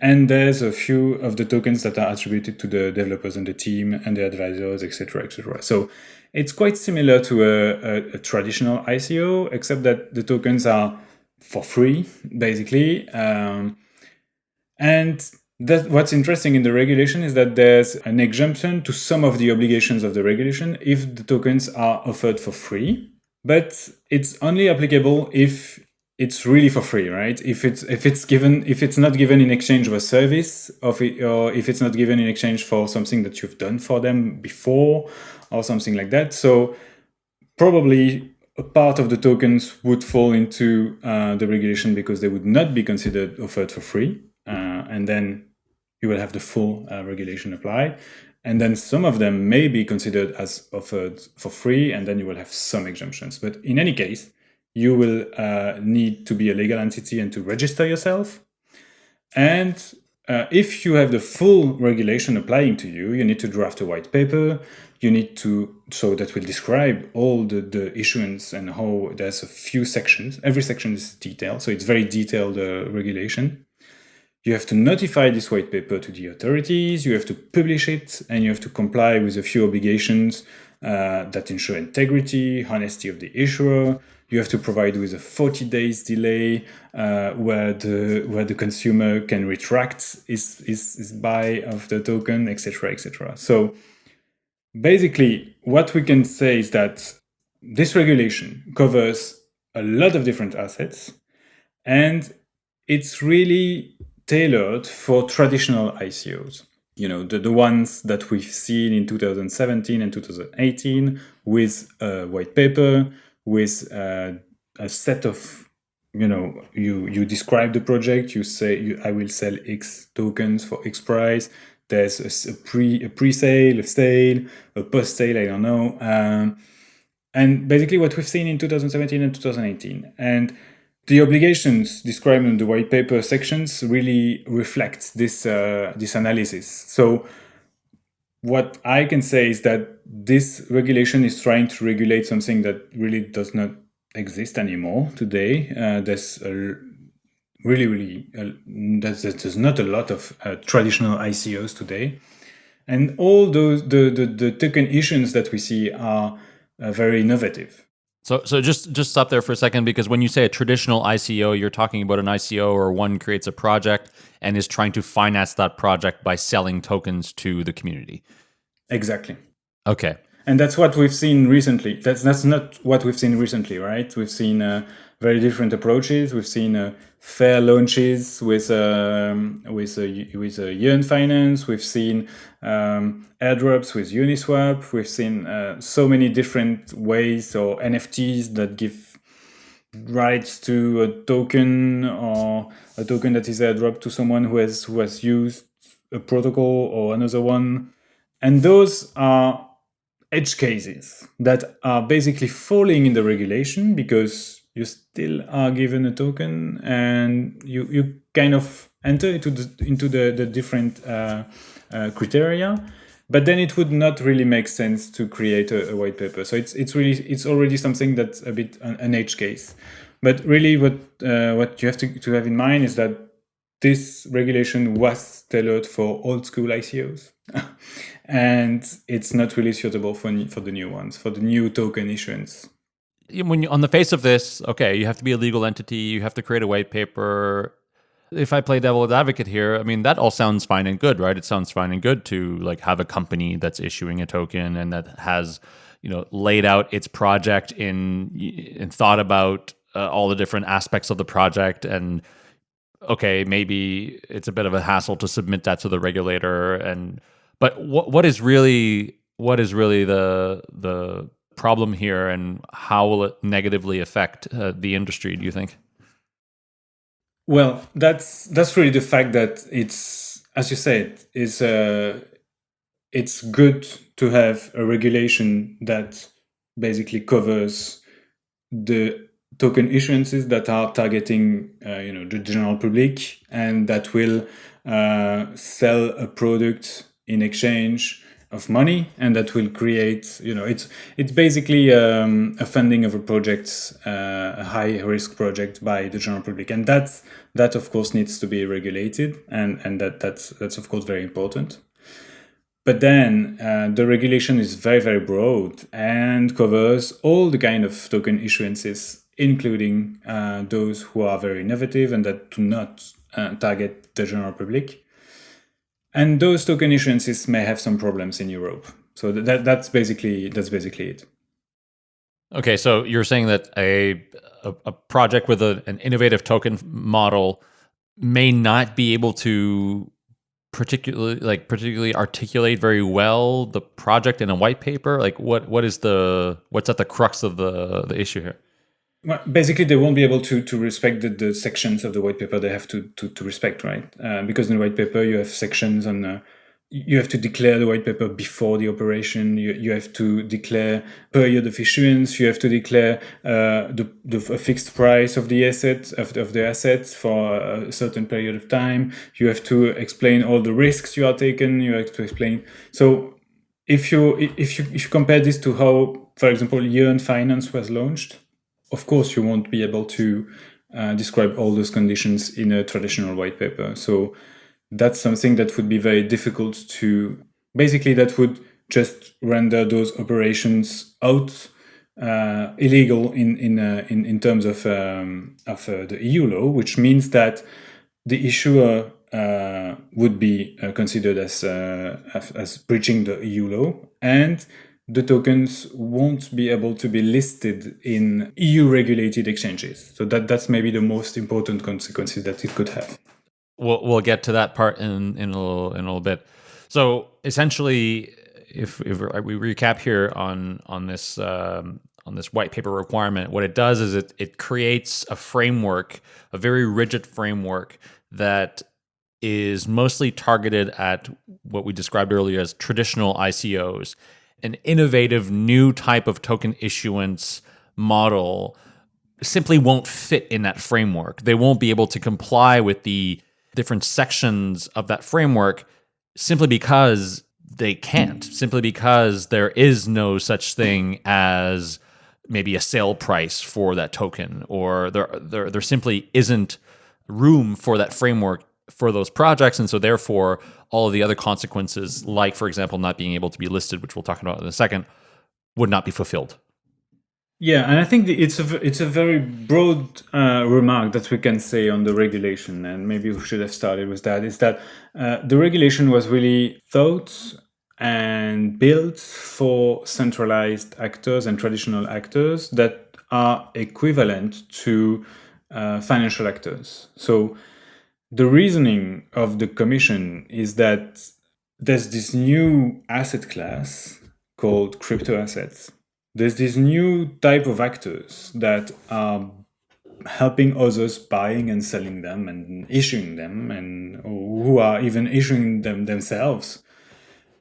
And there's a few of the tokens that are attributed to the developers and the team and the advisors, etc., etc. So it's quite similar to a, a, a, traditional ICO, except that the tokens are for free, basically. Um, and that, what's interesting in the regulation is that there's an exemption to some of the obligations of the regulation if the tokens are offered for free but it's only applicable if it's really for free, right? If it's if it's given if it's not given in exchange of a service, of it, or if it's not given in exchange for something that you've done for them before, or something like that. So probably a part of the tokens would fall into uh, the regulation because they would not be considered offered for free. Uh, and then you will have the full uh, regulation applied. And then some of them may be considered as offered for free, and then you will have some exemptions. But in any case, you will uh, need to be a legal entity and to register yourself. And uh, if you have the full regulation applying to you, you need to draft a white paper. You need to, so that will describe all the, the issuance and how there's a few sections. Every section is detailed, so it's very detailed uh, regulation. You have to notify this white paper to the authorities, you have to publish it, and you have to comply with a few obligations uh, that ensure integrity, honesty of the issuer, you have to provide with a 40 days delay uh, where the where the consumer can retract his, his, his buy of the token, etc., etc. So basically, what we can say is that this regulation covers a lot of different assets, and it's really tailored for traditional ICOs. You know, the, the ones that we've seen in 2017 and 2018 with a white paper, with uh, a set of you know you you describe the project you say you, i will sell x tokens for x price. There's a, a pre a pre-sale a sale a post-sale i don't know um, and basically what we've seen in 2017 and 2018 and the obligations described in the white paper sections really reflect this uh, this analysis. So what I can say is that this regulation is trying to regulate something that really does not exist anymore today. Uh, there's a really, really, uh, there's, there's not a lot of uh, traditional ICOs today. And all those, the, the, the token issuance that we see are uh, very innovative. So, so just just stop there for a second because when you say a traditional ICO, you're talking about an ICO or one creates a project and is trying to finance that project by selling tokens to the community. Exactly. Okay. And that's what we've seen recently. That's that's not what we've seen recently, right? We've seen uh, very different approaches. We've seen uh, fair launches with um, with a with a Yearn Finance. We've seen um, airdrops with Uniswap. We've seen uh, so many different ways or NFTs that give rights to a token or a token that is airdropped to someone who has who has used a protocol or another one and those are edge cases that are basically falling in the regulation because you still are given a token and you, you kind of enter into the, into the, the different uh, uh, criteria but then it would not really make sense to create a, a, white paper. So it's it's really it's already something that's a bit an, an edge case. But really, what uh, what you have to, to have in mind is that this regulation was tailored for old school ICOs. and it's not really suitable for, for the new ones, for the new token issuance. When you, on the face of this, okay, you have to be a legal entity, you have to create a white paper. If I play devil's advocate here, I mean that all sounds fine and good, right? It sounds fine and good to like have a company that's issuing a token and that has, you know, laid out its project in and thought about uh, all the different aspects of the project and okay, maybe it's a bit of a hassle to submit that to the regulator and but what what is really what is really the the problem here and how will it negatively affect uh, the industry do you think? Well, that's that's really the fact that it's as you said, is uh it's good to have a regulation that basically covers the token issuances that are targeting uh, you know the general public and that will uh, sell a product in exchange of money and that will create you know it's it's basically um, a funding of a project uh, a high risk project by the general public and that's that of course needs to be regulated and and that that's that's of course very important but then uh, the regulation is very very broad and covers all the kind of token issuances including uh, those who are very innovative and that do not uh, target the general public. And those token issuances may have some problems in Europe. So that, that's basically that's basically it. Okay, so you're saying that a a, a project with a, an innovative token model may not be able to particularly like particularly articulate very well the project in a white paper? Like what what is the what's at the crux of the the issue here? Well, basically, they won't be able to to respect the, the sections of the white paper they have to to, to respect, right? Uh, because in the white paper you have sections on uh, you have to declare the white paper before the operation. You, you have to declare period of issuance. You have to declare uh, the, the fixed price of the asset of, of the assets for a certain period of time. You have to explain all the risks you are taking. You have to explain. So if you if you if you compare this to how, for example, Yearn Finance was launched, of course you won't be able to uh, describe all those conditions in a traditional white paper. So that's something that would be very difficult to basically that would just render those operations out uh, illegal in in, uh, in in terms of um, of uh, the EU law, which means that the issuer uh, would be uh, considered as, uh, as, as breaching the EU law, and the tokens won't be able to be listed in EU regulated exchanges. So that that's maybe the most important consequences that it could have we'll we'll get to that part in in a little in a little bit. So essentially, if if we recap here on on this um, on this white paper requirement, what it does is it it creates a framework, a very rigid framework that is mostly targeted at what we described earlier as traditional ICOs, an innovative new type of token issuance model simply won't fit in that framework. They won't be able to comply with the different sections of that framework simply because they can't, simply because there is no such thing as maybe a sale price for that token, or there there, there simply isn't room for that framework for those projects. And so therefore all of the other consequences, like for example, not being able to be listed, which we'll talk about in a second, would not be fulfilled. Yeah, and I think it's a it's a very broad uh, remark that we can say on the regulation, and maybe we should have started with that. Is that uh, the regulation was really thought and built for centralized actors and traditional actors that are equivalent to uh, financial actors. So the reasoning of the commission is that there's this new asset class called crypto assets. There's this new type of actors that are helping others buying and selling them and issuing them and who are even issuing them themselves.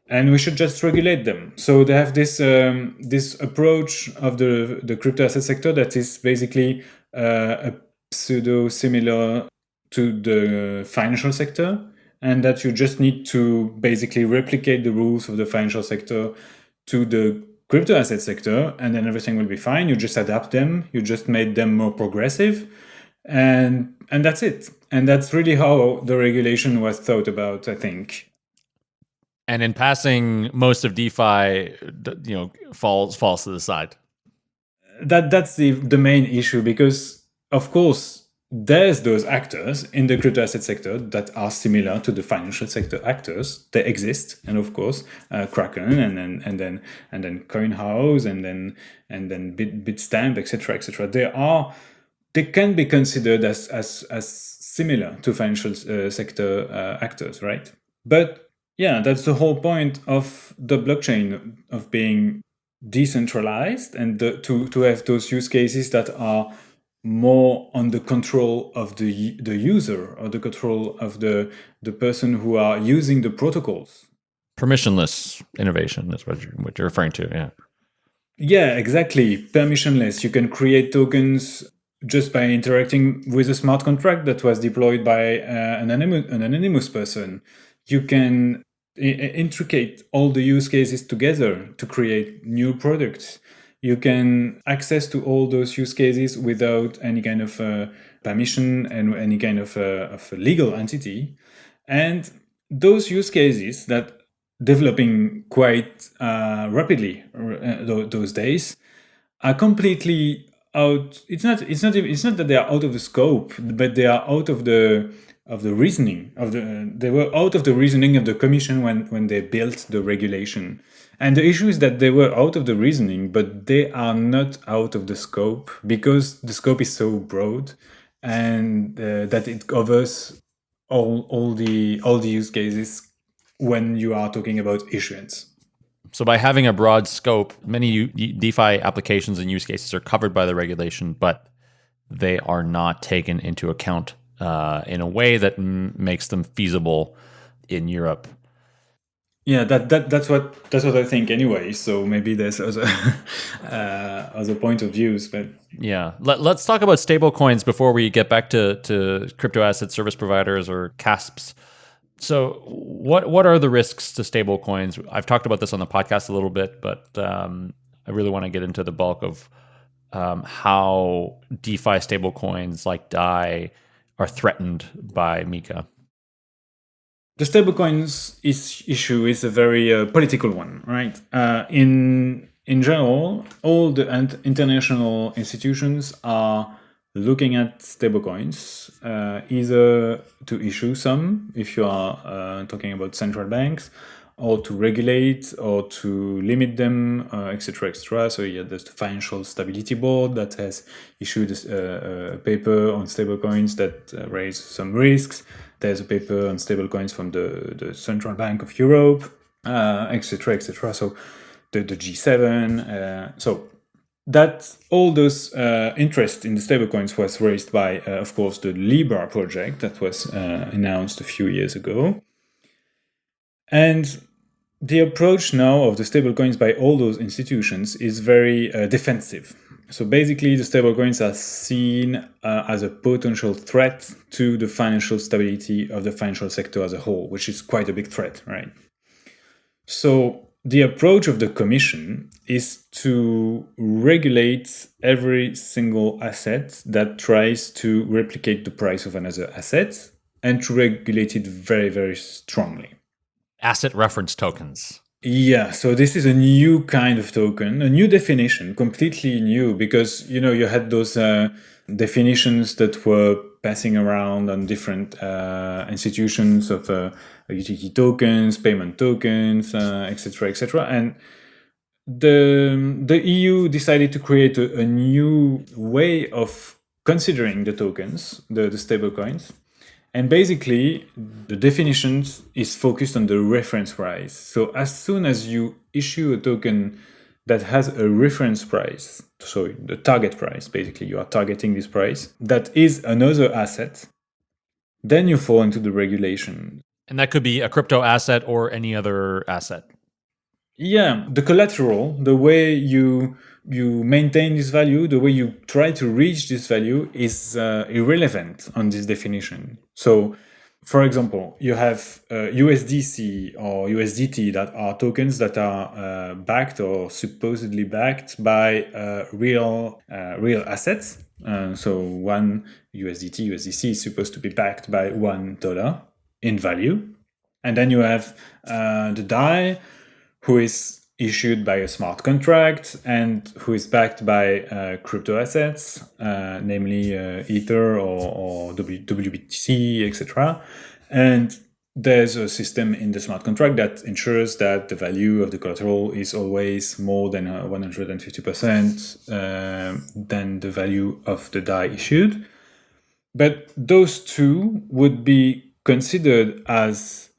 And we should just regulate them. So they have this um, this approach of the the crypto asset sector that is basically uh, a pseudo similar to the financial sector and that you just need to basically replicate the rules of the financial sector to the crypto asset sector and then everything will be fine. You just adapt them, you just made them more progressive and and that's it. And that's really how the regulation was thought about, I think. And in passing, most of DeFi, you know, falls falls to the side. That that's the the main issue because, of course, there's those actors in the crypto asset sector that are similar to the financial sector actors. They exist, and of course, uh, Kraken, and then and then and then CoinHouse, and then and then Bit, Bitstamp, etc., etc. They are they can be considered as as as similar to financial uh, sector uh, actors, right? But yeah, that's the whole point of the blockchain of being decentralized and the, to to have those use cases that are more on the control of the the user or the control of the the person who are using the protocols. Permissionless innovation is what you're, what you're referring to yeah. Yeah exactly. Permissionless. You can create tokens just by interacting with a smart contract that was deployed by uh, an, anonymous, an anonymous person. You can intricate all the use cases together to create new products you can access to all those use cases without any kind of uh, permission and any kind of, uh, of legal entity. And those use cases that developing quite uh, rapidly uh, those days are completely out. It's not. It's not. It's not that they are out of the scope, but they are out of the of the reasoning of the. They were out of the reasoning of the commission when when they built the regulation. And the issue is that they were out of the reasoning, but they are not out of the scope because the scope is so broad and uh, that it covers all all the all the use cases when you are talking about issuance. So by having a broad scope, many DeFi applications and use cases are covered by the regulation, but they are not taken into account uh, in a way that makes them feasible in Europe. Yeah, that, that that's what that's what I think anyway. So maybe there's other uh, other point of views, but yeah. Let, us talk about stablecoins before we get back to to crypto asset service providers or CASPs. So, what what are the risks to stablecoins? I've talked about this on the podcast a little bit, but um, I really want to get into the bulk of um, how DeFi stablecoins like DAI are threatened by MiCA? The stablecoins is, issue is a very uh, political one, right? Uh, in in general, all the international institutions are looking at stablecoins, uh, either to issue some, if you are uh, talking about central banks, or to regulate or to limit them, etc., uh, etc. Et so yeah, there's the Financial Stability Board that has issued a, a paper on stablecoins that uh, raise some risks. There's a paper on stablecoins from the, the Central Bank of Europe, etc., uh, etc. Et so the, the G7. Uh, so that all those uh, interest in the stablecoins was raised by, uh, of course, the Libra project that was uh, announced a few years ago. And the approach now of the stablecoins by all those institutions is very uh, defensive. So basically, the stablecoins are seen uh, as a potential threat to the financial stability of the financial sector as a whole, which is quite a big threat, right? So the approach of the Commission is to regulate every single asset that tries to replicate the price of another asset and to regulate it very, very strongly. Asset reference tokens. Yeah, so this is a new kind of token, a new definition, completely new, because you know you had those uh, definitions that were passing around on different uh, institutions of uh, tokens, payment tokens, etc., uh, etc., et and the the EU decided to create a, a new way of considering the tokens, the, the stable coins, and basically, the definition is focused on the reference price. So as soon as you issue a token that has a reference price, so the target price, basically you are targeting this price, that is another asset, then you fall into the regulation. And that could be a crypto asset or any other asset. Yeah, the collateral, the way you you maintain this value, the way you try to reach this value is uh, irrelevant on this definition. So, for example, you have uh, USDC or USDT that are tokens that are uh, backed or supposedly backed by uh, real uh, real assets. Uh, so one USDT, USDC is supposed to be backed by one dollar in value, and then you have the DAI, who is issued by a smart contract and who is backed by uh, crypto assets, uh, namely uh, Ether or, or WBTC, etc. And there's a system in the smart contract that ensures that the value of the collateral is always more than 150% uh, uh, than the value of the DAI issued. But those two would be considered as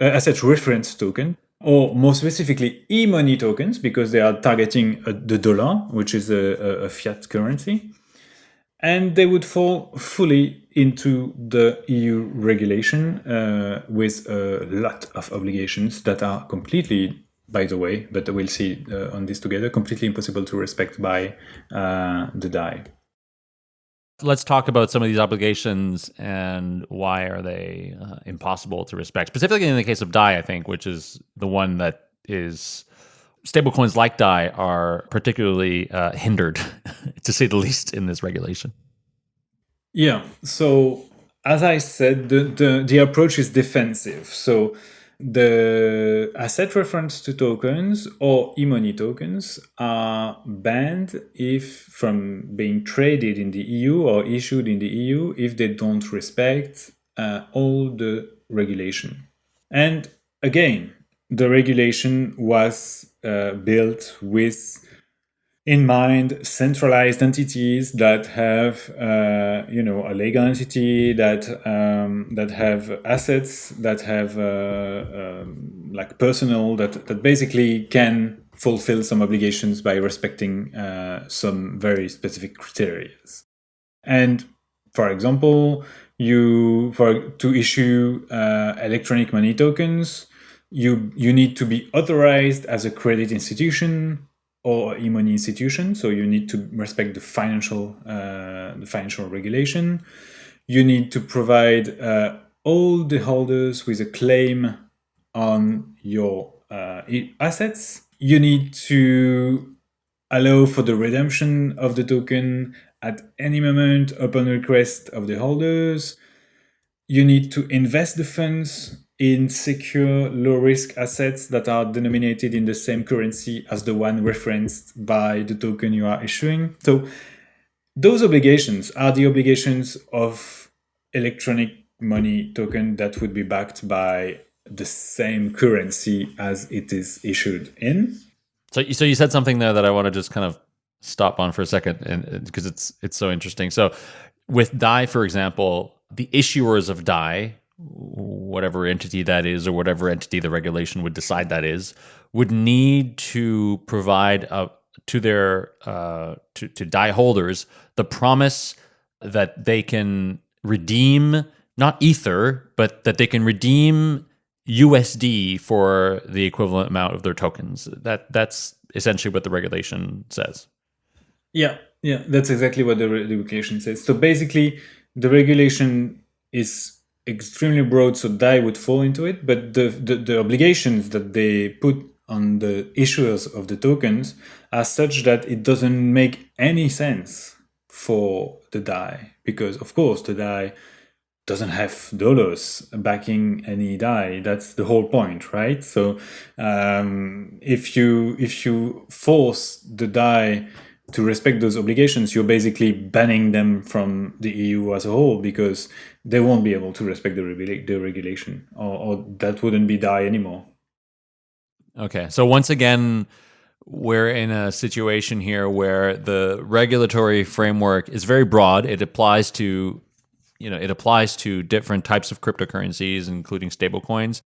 uh, asset reference token or more specifically e-money tokens because they are targeting uh, the dollar, which is a, a, fiat currency. And they would fall fully into the EU regulation uh, with a lot of obligations that are completely, by the way, but we'll see uh, on this together, completely impossible to respect by uh, the DAI. Let's talk about some of these obligations and why are they uh, impossible to respect. Specifically in the case of DAI, I think, which is the one that is stablecoins like DAI are particularly uh, hindered, to say the least, in this regulation. Yeah. So as I said, the, the, the approach is defensive. So the asset reference to tokens or e-money tokens are banned if from being traded in the EU or issued in the EU if they don't respect uh, all the regulation. And again, the regulation was uh, built with in mind centralized entities that have uh, you know a legal entity that um, that have assets that have uh, um, like personal that that basically can fulfill some obligations by respecting uh, some very specific criteria. And for example you for to issue uh, electronic money tokens you you need to be authorized as a credit institution or e-money institution. So you need to respect the financial uh, the financial regulation. You need to provide uh, all the holders with a claim on your uh, assets. You need to allow for the redemption of the token at any moment upon request of the holders. You need to invest the funds in secure low risk assets that are denominated in the same currency as the one referenced by the token you are issuing. So those obligations are the obligations of electronic money token that would be backed by the same currency as it is issued in. So, so you said something there that I want to just kind of stop on for a second, and because it's it's so interesting. So, with Dai, for example, the issuers of Dai whatever entity that is or whatever entity the regulation would decide that is would need to provide a, to their uh, to, to Dai holders the promise that they can redeem not ether but that they can redeem USD for the equivalent amount of their tokens. That that's essentially what the regulation says. Yeah yeah that's exactly what the regulation says. So basically the regulation is extremely broad, so DAI would fall into it. But the, the, the obligations that they put on the issuers of the tokens are such that it doesn't make any sense for the DAI because, of course, the DAI doesn't have dollars backing any DAI. That's the whole point, right? So um, if you if you force the DAI to respect those obligations, you're basically banning them from the EU as a whole because they won't be able to respect the, the regulation or, or that wouldn't be DAI anymore. Okay. So once again, we're in a situation here where the regulatory framework is very broad. It applies to, you know, it applies to different types of cryptocurrencies, including stablecoins,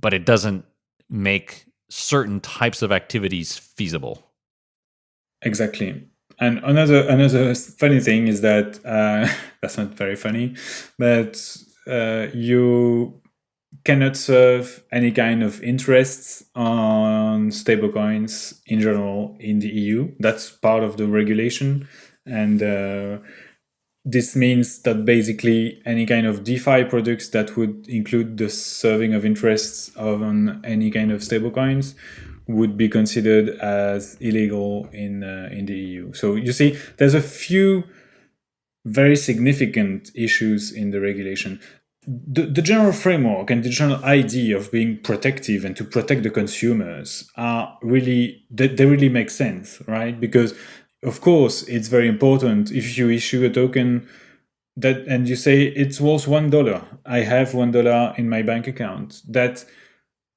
but it doesn't make certain types of activities feasible. Exactly. And another another funny thing is that uh, that's not very funny, but uh, you cannot serve any kind of interests on stablecoins in general in the EU. That's part of the regulation, and uh, this means that basically any kind of DeFi products that would include the serving of interests on any kind of stablecoins would be considered as illegal in uh, in the EU. So you see, there's a few very significant issues in the regulation. The, the general framework and the general idea of being protective and to protect the consumers are really they, they really make sense, right? Because of course it's very important if you issue a token that and you say it's worth one dollar. I have one dollar in my bank account. That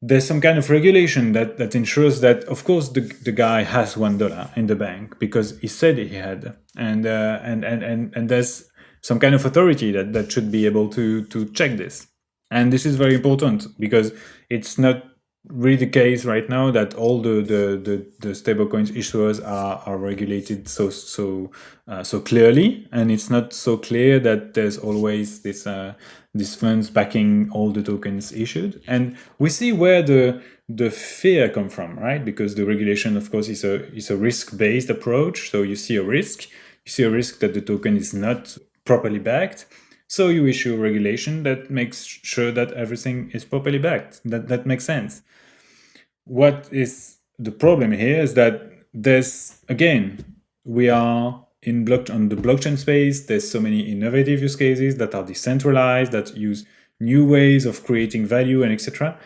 there's some kind of regulation that, that ensures that, of course, the, the guy has one dollar in the bank because he said he had, and uh, and, and and and there's some kind of authority that that should be able to to check this, and this is very important because it's not really the case right now that all the the the, the stablecoins issuers are are regulated so so uh, so clearly, and it's not so clear that there's always this. Uh, these funds backing all the tokens issued. And we see where the the fear come from, right? Because the regulation, of course, is a is a risk-based approach. So you see a risk, you see a risk that the token is not properly backed. So you issue a regulation that makes sure that everything is properly backed. That that makes sense. What is the problem here is that there's again we are in block on the blockchain space, there's so many innovative use cases that are decentralized, that use new ways of creating value and etc.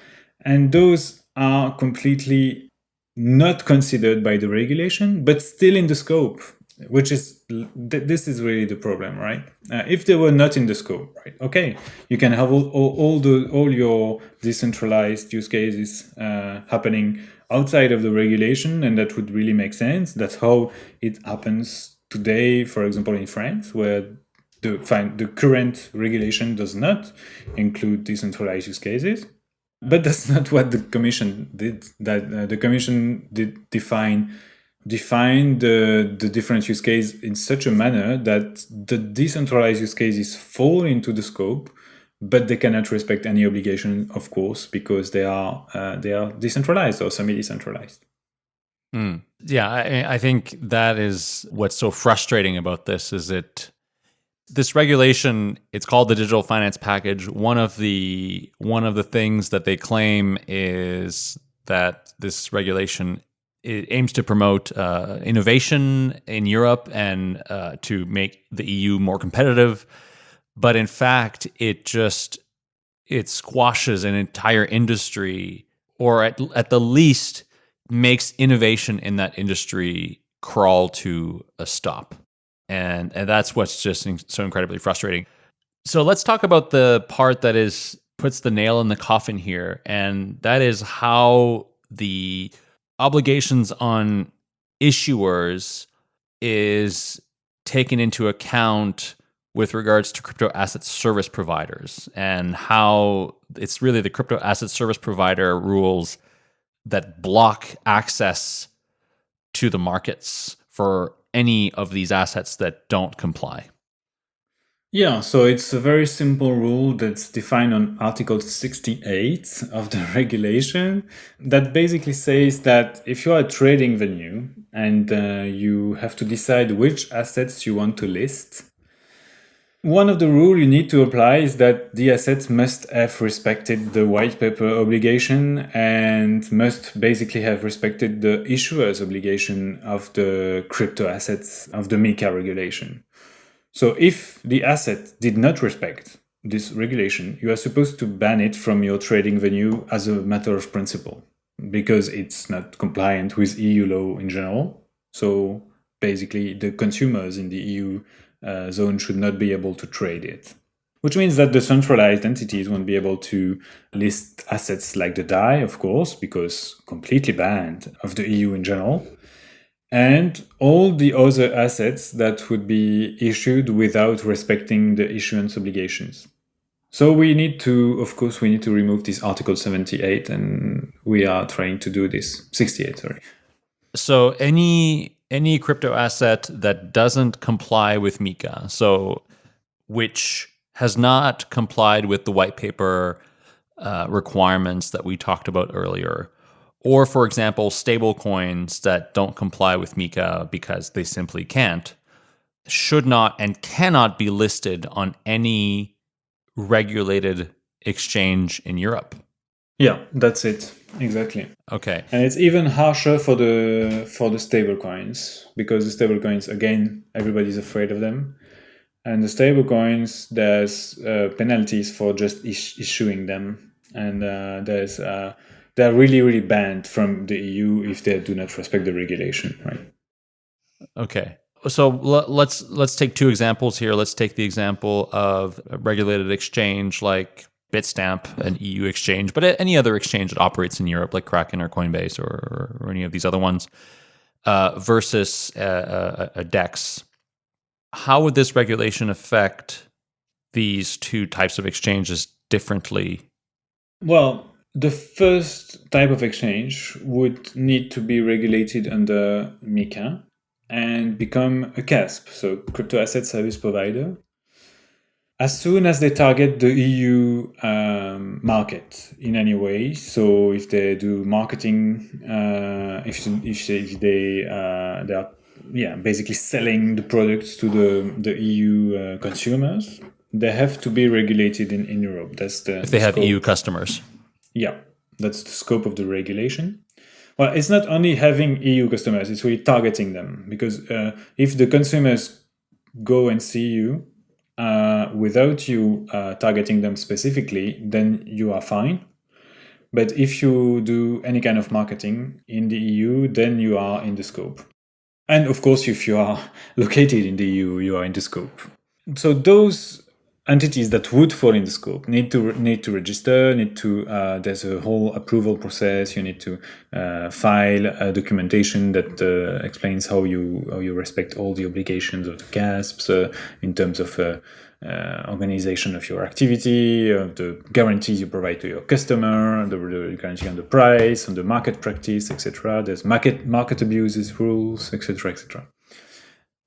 And those are completely not considered by the regulation, but still in the scope, which is th this is really the problem, right? Uh, if they were not in the scope, right? Okay, you can have all, all, all the all your decentralized use cases uh, happening outside of the regulation, and that would really make sense. That's how it happens today, for example, in France, where the, fine, the current regulation does not include decentralized use cases. But that's not what the commission did. That uh, the commission did define define the, the different use case in such a manner that the decentralized use cases fall into the scope, but they cannot respect any obligation, of course, because they are uh, they are decentralized or semi-decentralized. Mm. Yeah, I, I think that is what's so frustrating about this is it this regulation it's called the digital finance package one of the one of the things that they claim is that this regulation it aims to promote uh, innovation in Europe and uh, to make the EU more competitive. But in fact, it just it squashes an entire industry, or at at the least makes innovation in that industry crawl to a stop. And and that's what's just so incredibly frustrating. So let's talk about the part that is puts the nail in the coffin here, and that is how the obligations on issuers is taken into account with regards to crypto asset service providers and how it's really the crypto asset service provider rules that block access to the markets for any of these assets that don't comply. Yeah, so it's a very simple rule that's defined on Article 68 of the regulation that basically says that if you are a trading venue and uh, you have to decide which assets you want to list, one of the rules you need to apply is that the assets must have respected the white paper obligation and must basically have respected the issuer's obligation of the crypto assets of the MiCA regulation. So if the asset did not respect this regulation, you are supposed to ban it from your trading venue as a matter of principle because it's not compliant with EU law in general. So basically, the consumers in the EU uh, zone should not be able to trade it. Which means that the centralized entities won't be able to list assets like the DAI, of course, because completely banned of the EU in general and all the other assets that would be issued without respecting the issuance obligations. So we need to, of course, we need to remove this Article 78 and we are trying to do this, 68, sorry. So any any crypto asset that doesn't comply with MiCA, so which has not complied with the white paper uh, requirements that we talked about earlier, or, for example, stable coins that don't comply with MiCA because they simply can't, should not and cannot be listed on any regulated exchange in Europe. Yeah, that's it. Exactly. Okay. And it's even harsher for the for the stable coins because the stable coins again everybody's afraid of them. And the stable coins there's uh, penalties for just is issuing them and uh, there's uh, they're really really banned from the EU if they do not respect the regulation, right? Okay. So let's let's take two examples here. Let's take the example of a regulated exchange like Bitstamp, an EU exchange, but any other exchange that operates in Europe, like Kraken or Coinbase or, or any of these other ones, uh, versus a, a, a DEX. How would this regulation affect these two types of exchanges differently? Well, the first type of exchange would need to be regulated under MiCA and become a CASP, so crypto asset service provider, as soon as they target the EU um, market in any way. So if they do marketing, uh, if, if, if they uh, they are yeah basically selling the products to the the EU uh, consumers, they have to be regulated in, in Europe. That's the if they the have scope. EU customers. Yeah, that's the scope of the regulation. Well, it's not only having EU customers, it's really targeting them because uh, if the consumers go and see you uh, without you uh, targeting them specifically, then you are fine. But if you do any kind of marketing in the EU, then you are in the scope. And of course, if you are located in the EU, you are in the scope. So those entities that would fall in the scope need to need to register need to uh, there's a whole approval process you need to uh, file a documentation that uh, explains how you how you respect all the obligations of the CASPs uh, in terms of uh, uh, organization of your activity, of the guarantees you provide to your customer, the, the guarantee on the price, on the market practice, etc. There's market market abuses rules, etc., etc.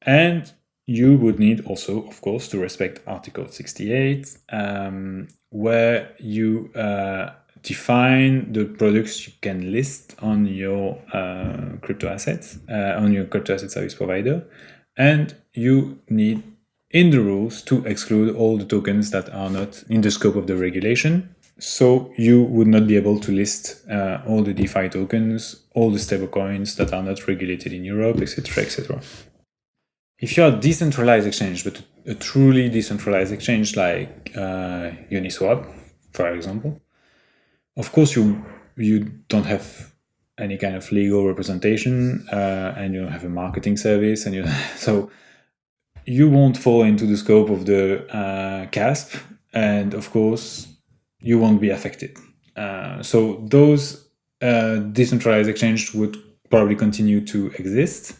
And you would need also, of course, to respect Article 68, um, where you uh, define the products you can list on your uh, crypto assets, uh, on your crypto asset service provider, and you need in the rules to exclude all the tokens that are not in the scope of the regulation. So you would not be able to list uh, all the DeFi tokens, all the stablecoins that are not regulated in Europe, etc., etc if you're a decentralized exchange, but a truly decentralized exchange like uh, Uniswap, for example, of course you you don't have any kind of legal representation uh, and you don't have a marketing service and you so you won't fall into the scope of the uh, CASP and of course you won't be affected. Uh, so those uh, decentralized exchanges would probably continue to exist.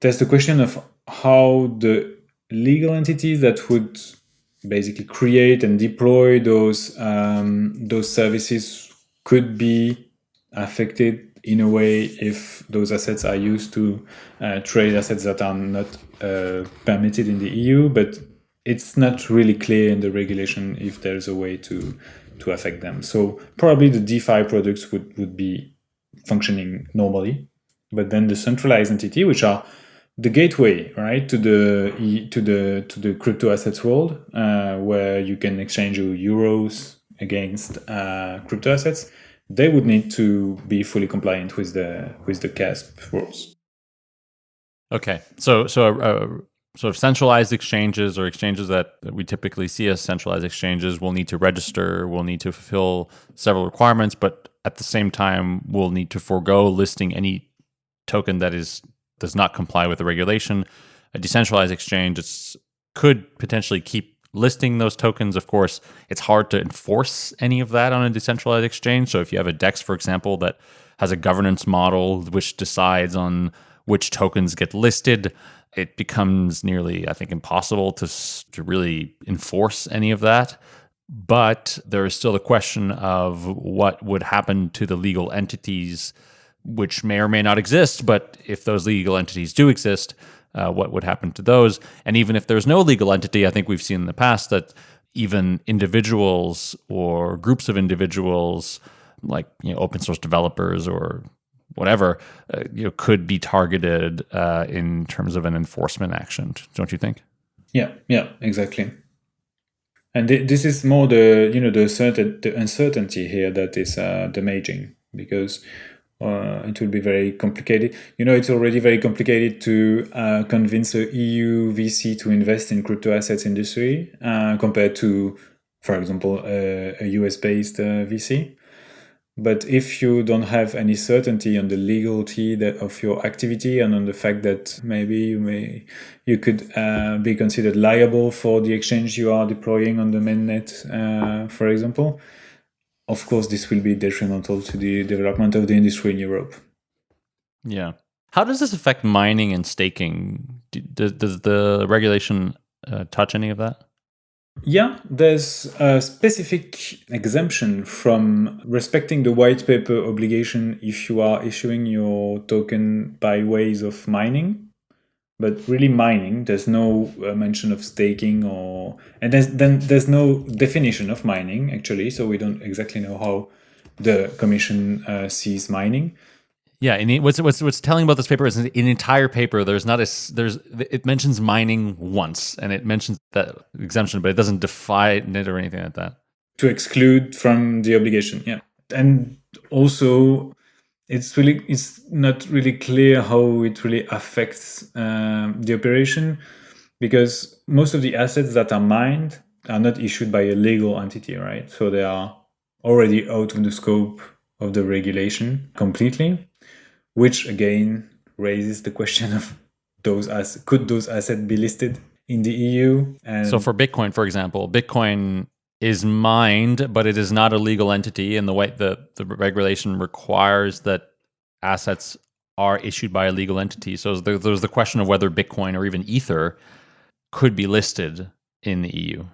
There's the question of how the legal entities that would basically create and deploy those um, those services could be affected in a way if those assets are used to uh, trade assets that are not uh, permitted in the EU, but it's not really clear in the regulation if there's a way to to affect them. So probably the DeFi products would, would be functioning normally, but then the centralized entity, which are the gateway, right, to the to the to the crypto assets world, uh, where you can exchange your euros against uh, crypto assets, they would need to be fully compliant with the with the CASP rules. Okay, so so uh, sort of centralized exchanges or exchanges that, that we typically see as centralized exchanges will need to register, will need to fulfill several requirements, but at the same time will need to forego listing any token that is does not comply with the regulation. A decentralized exchange could potentially keep listing those tokens. Of course, it's hard to enforce any of that on a decentralized exchange. So if you have a DEX, for example, that has a governance model which decides on which tokens get listed, it becomes nearly, I think, impossible to, to really enforce any of that. But there is still the question of what would happen to the legal entities which may or may not exist. But if those legal entities do exist, uh, what would happen to those? And even if there's no legal entity, I think we've seen in the past that even individuals or groups of individuals, like you know, open source developers or whatever, uh, you know, could be targeted uh, in terms of an enforcement action. Don't you think? Yeah, yeah, exactly. And th this is more the you know the certain the uncertainty here that is uh, damaging because uh, it will be very complicated. You know, it's already very complicated to uh, convince a EU VC to invest in crypto assets industry uh, compared to, for example, a, a US-based uh, VC. But if you don't have any certainty on the legality that, of your activity and on the fact that maybe you may you could uh, be considered liable for the exchange you are deploying on the mainnet, uh, for example, of course, this will be detrimental to the development of the industry in Europe. Yeah. How does this affect mining and staking? Does, does the regulation uh, touch any of that? Yeah, there's a specific exemption from respecting the white paper obligation if you are issuing your token by ways of mining but really mining there's no uh, mention of staking or and there's, then there's no definition of mining actually so we don't exactly know how the commission uh, sees mining. Yeah and what's what's what's telling about this paper is an entire paper there's not a there's it mentions mining once and it mentions that exemption but it doesn't define it or anything like that. To exclude from the obligation yeah. And also it's really it's not really clear how it really affects um, the operation because most of the assets that are mined are not issued by a legal entity, right? So they are already out of the scope of the regulation completely, which again raises the question of those as could those assets be listed in the EU. And so for Bitcoin, for example, Bitcoin is mined, but it is not a legal entity, and the way the, the regulation requires that assets are issued by a legal entity. So there, there's the question of whether Bitcoin or even Ether could be listed in the EU.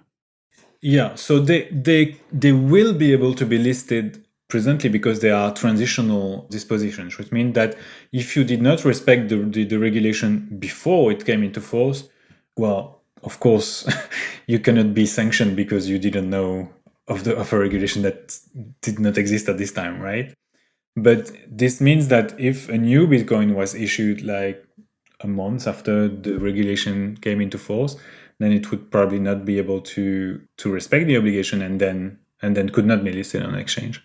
Yeah, so they they they will be able to be listed presently because they are transitional dispositions, which means that if you did not respect the, the, the regulation before it came into force, well, of course, you cannot be sanctioned because you didn't know of the of a regulation that did not exist at this time, right? But this means that if a new Bitcoin was issued like a month after the regulation came into force, then it would probably not be able to to respect the obligation and then and then could not be listed on an exchange.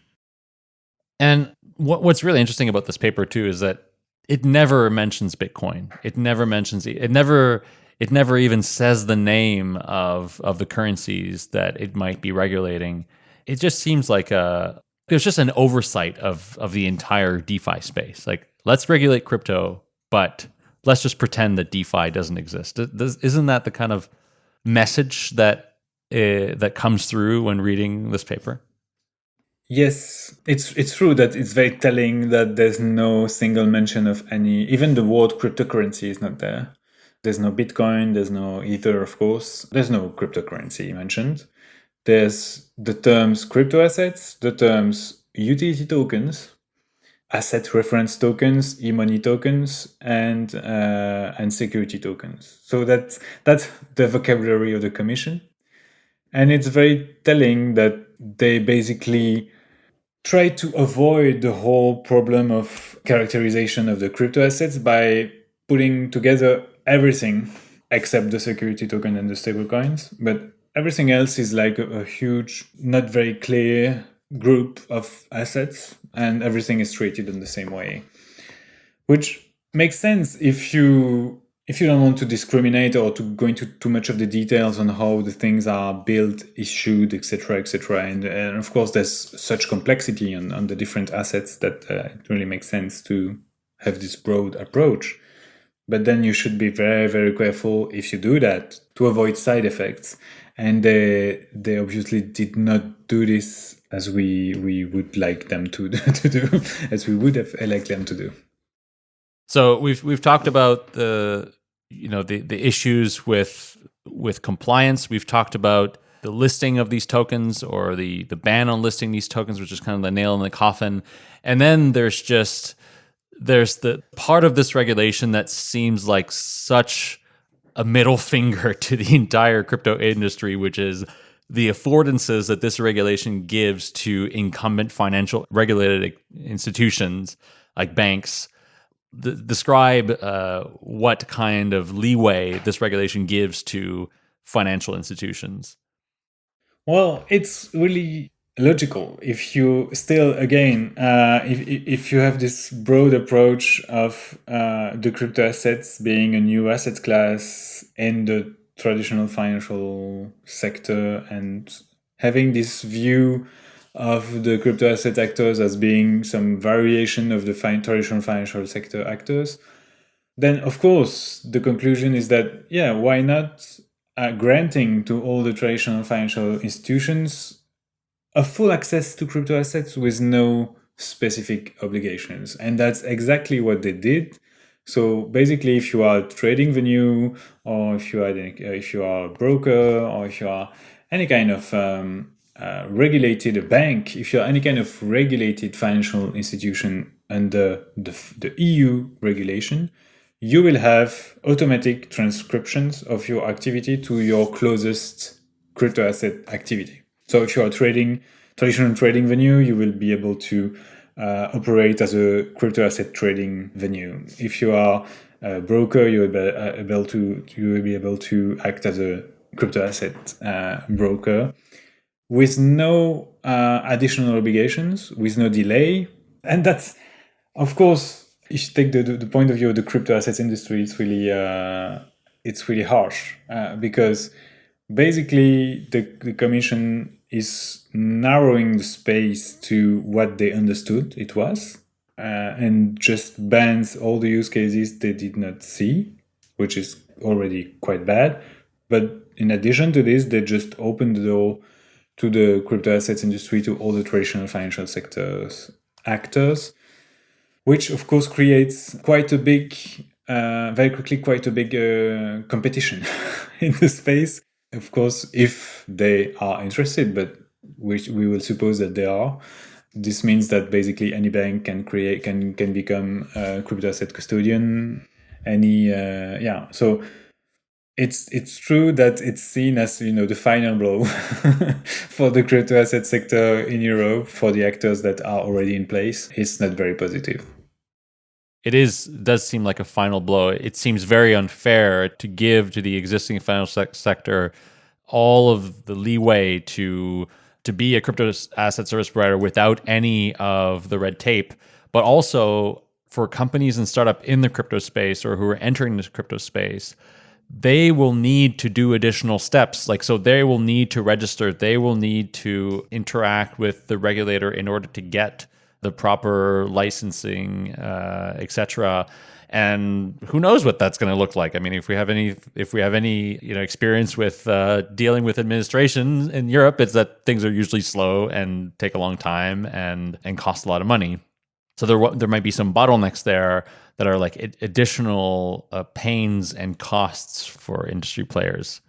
And what, what's really interesting about this paper too is that it never mentions Bitcoin. It never mentions it never it never even says the name of of the currencies that it might be regulating. It just seems like a there's just an oversight of of the entire DeFi space. Like let's regulate crypto, but let's just pretend that DeFi doesn't exist. Isn't that the kind of message that uh, that comes through when reading this paper? Yes, it's it's true that it's very telling that there's no single mention of any. Even the word cryptocurrency is not there. There's no Bitcoin. There's no Ether, of course. There's no cryptocurrency mentioned. There's the terms crypto assets, the terms utility tokens, asset reference tokens, e-money tokens, and uh, and security tokens. So that's that's the vocabulary of the commission, and it's very telling that they basically try to avoid the whole problem of characterization of the crypto assets by putting together everything except the security token and the stablecoins, but everything else is like a, huge, not very clear group of assets and everything is treated in the same way. Which makes sense if you if you don't want to discriminate or to go into too much of the details on how the things are built issued etc etc and, and of course there's such complexity on, on the different assets that uh, it really makes sense to have this broad approach but then you should be very very careful if you do that to avoid side effects and they they obviously did not do this as we we would like them to to do as we would have liked them to do. So we've we've talked about the you know the the issues with with compliance. We've talked about the listing of these tokens or the the ban on listing these tokens, which is kind of the nail in the coffin. And then there's just there's the part of this regulation that seems like such a middle finger to the entire crypto industry, which is the affordances that this regulation gives to incumbent financial regulated institutions like banks describe uh, what kind of leeway this regulation gives to financial institutions. Well it's really logical. If you still again uh, if, if you have this broad approach of uh, the crypto assets being a new asset class in the traditional financial sector and having this view of the crypto asset actors as being some variation of the traditional financial sector actors, then of course the conclusion is that, yeah, why not uh, granting to all the traditional financial institutions a full access to crypto assets with no specific obligations. And that's exactly what they did. So basically, if you are trading venue, or if you are if you are a broker, or if you are any kind of um, uh, regulated bank, if you're any kind of regulated financial institution under the, the EU regulation, you will have automatic transcriptions of your activity to your closest crypto asset activity. So if you are trading traditional trading venue, you will be able to uh, operate as a crypto asset trading venue. If you are a broker, you will be uh, able to you will be able to act as a crypto asset uh, broker with no uh, additional obligations, with no delay, and that's of course if you take the, the, point of view of the crypto assets industry, it's really uh, it's really harsh uh, because basically the, the commission is narrowing the space to what they understood it was uh, and just bans all the use cases they did not see, which is already quite bad. But in addition to this, they just opened the door to the crypto assets industry to all the traditional financial sectors actors, which of course creates quite a big, uh, very quickly, quite a big uh, competition in the space. Of course, if they are interested, but which we will suppose that they are, this means that basically any bank can create can can become a crypto asset custodian. Any uh, yeah, so it's it's true that it's seen as you know the final blow for the crypto asset sector in Europe for the actors that are already in place. It's not very positive. It is does seem like a final blow. It seems very unfair to give to the existing financial sector all of the leeway to to be a crypto asset service provider without any of the red tape, but also for companies and startup in the crypto space or who are entering the crypto space, they will need to do additional steps. Like, so they will need to register, they will need to interact with the regulator in order to get the proper licensing, uh, etc and who knows what that's going to look like. I mean, if we have any if we have any you know experience with uh, dealing with administration in Europe, it's that things are usually slow and take a long time and and cost a lot of money. So there there might be some bottlenecks there that are like additional uh, pains and costs for industry players.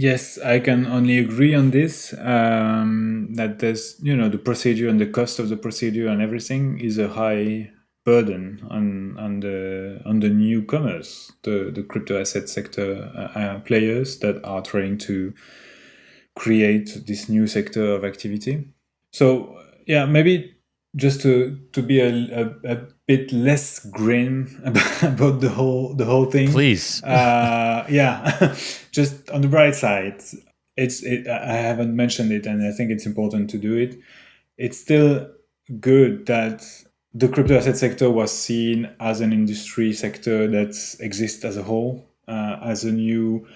Yes, I can only agree on this. Um, that there's, you know, the procedure and the cost of the procedure and everything is a high burden on on the on the newcomers, the the crypto asset sector uh, uh, players that are trying to create this new sector of activity. So yeah, maybe just to to be a, a, a bit less grim about, the whole the whole thing. Please, uh, yeah, just on the bright side, it's it, I haven't mentioned it, and I think it's important to do it. It's still good that the crypto asset sector was seen as an industry sector that exists as a whole, uh, as a new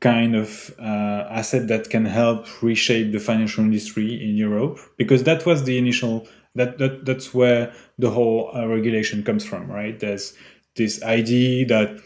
kind of uh, asset that can help reshape the financial industry in Europe, because that was the initial that, that that's where the whole uh, regulation comes from, right? There's this idea that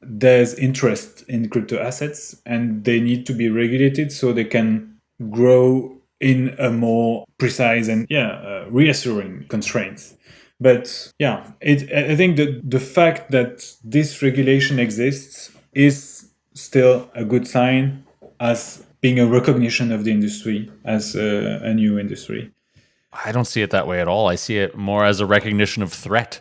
there's interest in crypto assets and they need to be regulated so they can grow in a more precise and yeah uh, reassuring constraints but yeah, it, I think that the fact that this regulation exists is still a good sign as being a recognition of the industry as a, a new industry. I don't see it that way at all. I see it more as a recognition of threat.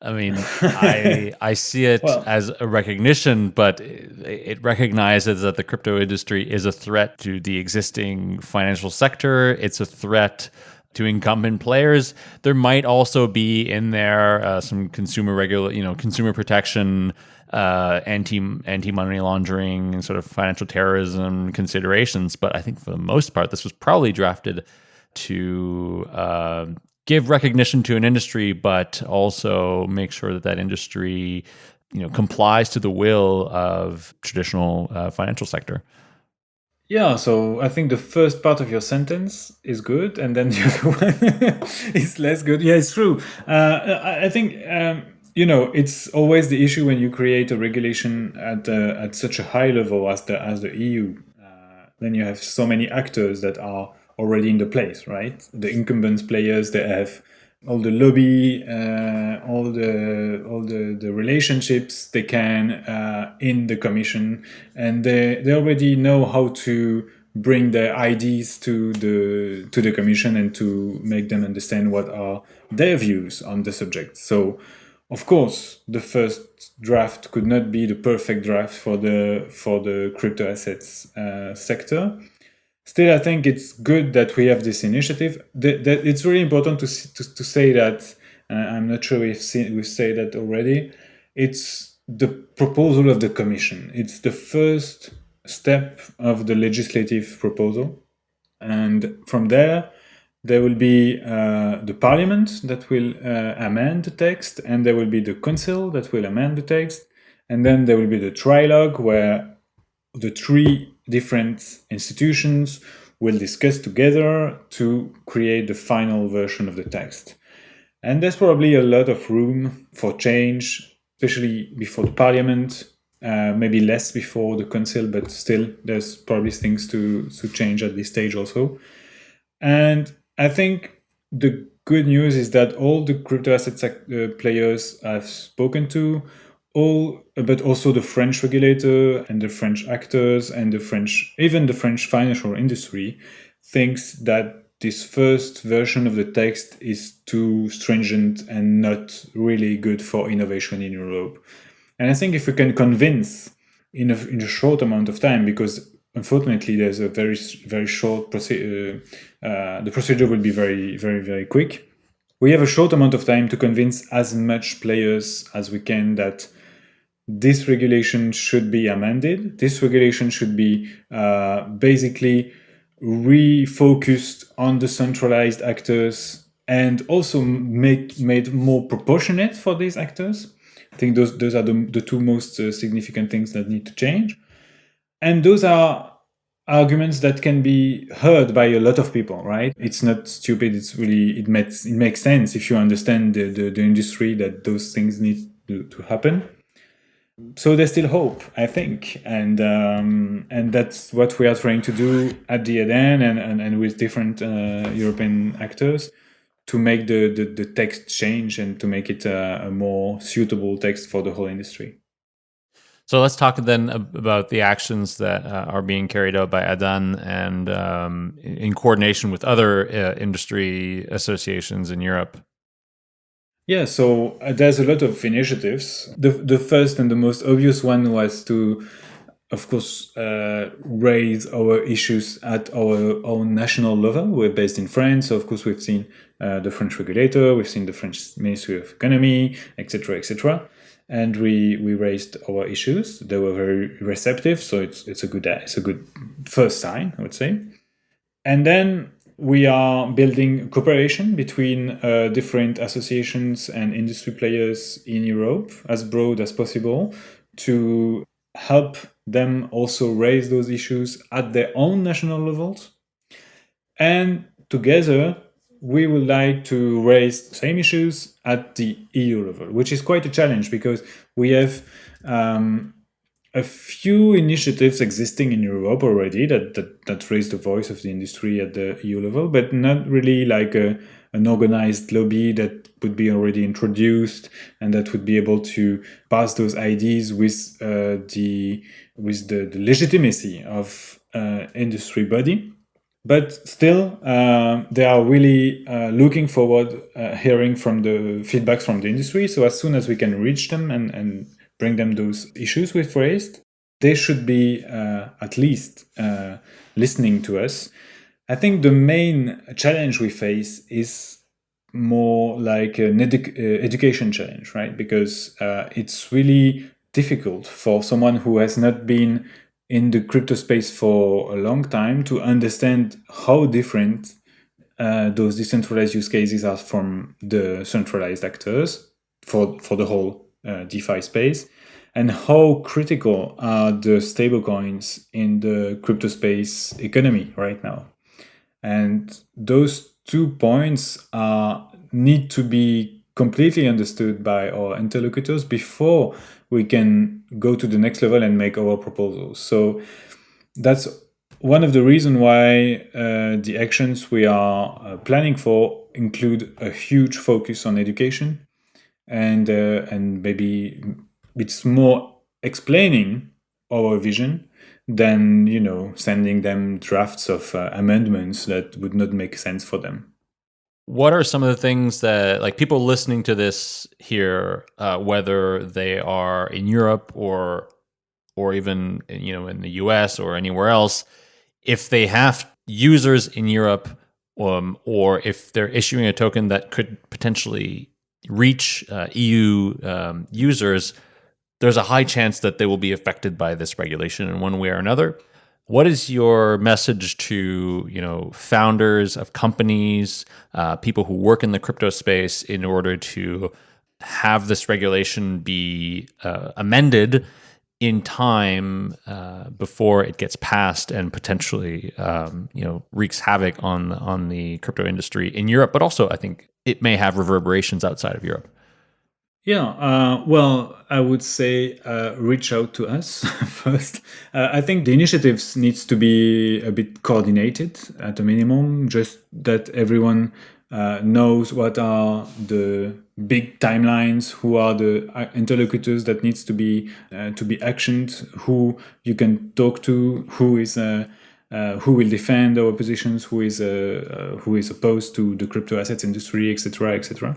I mean, I I see it well, as a recognition, but it, it, recognizes that the crypto industry is a threat to the existing financial sector. It's a threat to incumbent players. There might also be in there uh, some consumer regular, you know, consumer protection, uh, anti anti money laundering, and sort of financial terrorism considerations. But I think for the most part, this was probably drafted to uh, give recognition to an industry, but also make sure that that industry, you know, complies to the will of traditional uh, financial sector. Yeah, so I think the first part of your sentence is good, and then the other one is less good. Yeah, it's true. Uh, I think um, you know it's always the issue when you create a regulation at uh, at such a high level as the as the EU. Uh, then you have so many actors that are already in the place, right? The incumbent players they have all the lobby, uh, all the all the, the relationships they can uh, in the commission, and they, they already know how to bring their ideas to the to the commission and to make them understand what are their views on the subject. So, of course, the first draft could not be the perfect draft for the for the crypto assets uh, sector still, I think it's good that we have this initiative. It's really important to, to, to say that, I'm not sure if we say that already, it's the proposal of the Commission. It's the first step of the legislative proposal. And from there, there will be uh, the parliament that will uh, amend the text, and there will be the council that will amend the text, and then there will be the trilogue where the three different institutions will discuss together to create the final version of the text. And there's probably a lot of room for change, especially before the parliament, Uh, maybe less before the council, but still, there's probably things to to change at this stage also. And I think the good news is that all the crypto assets uh, players I've spoken to, all but also the French regulator and the French actors and the French even the French financial industry thinks that this first version of the text is too stringent and not really good for innovation in Europe. And I think if we can convince in a, in a short amount of time, because unfortunately there's a very very short procedure, uh, uh, the procedure will be very very very quick. We have a short amount of time to convince as much players as we can that this regulation should be amended. This regulation should be uh, basically refocused on the centralized actors and also make made more proportionate for these actors. I think those those are the, the two most uh, significant things that need to change. And those are arguments that can be heard by a lot of people, right? It's not stupid. It's really, it makes, it makes sense if you understand the, the, the industry that those things need to, to happen so there's still hope, I think, and um, and that's what we are trying to do at the ADAN and, and, and with different uh, European actors to make the, the, the, text change and to make it a, a, more suitable text for the whole industry. So let's talk then about the actions that uh, are being carried out by ADAN and um, in coordination with other uh, industry associations in Europe. Yeah, so uh, there's a lot of initiatives. The the first and the most obvious one was to, of course, uh, raise our issues at our own national level. We're based in France, so of course we've seen uh, the French regulator, we've seen the French Ministry of Economy, etc., etc., and we we raised our issues. They were very receptive, so it's it's a good it's a good first sign, I would say. And then we are building cooperation between uh, different associations and industry players in Europe as broad as possible to help them also raise those issues at their own national levels. And together, we would like to raise the same issues at the EU level, which is quite a challenge because we have um, a few initiatives existing in Europe already that, that, that raise the voice of the industry at the EU level, but not really like a, an organized lobby that would be already introduced and that would be able to pass those ideas with uh, the with the, the legitimacy of uh, industry body. But still, uh, they are really uh, looking forward uh, hearing from the feedbacks from the industry. So as soon as we can reach them and, and bring them those issues we've raised. They should be uh, at least uh, listening to us. I think the main challenge we face is more like an edu uh, education challenge, right? Because uh, it's really difficult for someone who has not been in the crypto space for a long time to understand how different uh, those decentralized use cases are from the centralized actors for, for the whole uh, DeFi space, and how critical are the stablecoins in the crypto space economy right now. And those two points are need to be completely understood by our interlocutors before we can go to the next level and make our proposals. So that's one of the reasons why uh, the actions we are uh, planning for include a huge focus on education and uh, and maybe it's more explaining our vision than you know sending them drafts of uh, amendments that would not make sense for them. What are some of the things that like people listening to this here uh, whether they are in europe or or even you know in the us or anywhere else if they have users in europe um, or if they're issuing a token that could potentially reach uh, EU um, users, there's a high chance that they will be affected by this regulation in one way or another. What is your message to you know founders of companies, uh, people who work in the crypto space, in order to have this regulation be uh, amended in time uh, before it gets passed and potentially um, you know wreaks havoc on on the crypto industry in Europe, but also I think it may have reverberations outside of Europe. Yeah, uh, well, I would say uh, reach out to us first. Uh, I think the initiatives needs to be a bit coordinated at a minimum, just that everyone uh, knows what are the big timelines, who are the uh, interlocutors that needs to be uh, to be actioned, who you can talk to, who is who will defend our positions, who is who is opposed to the crypto assets industry, etc., etc.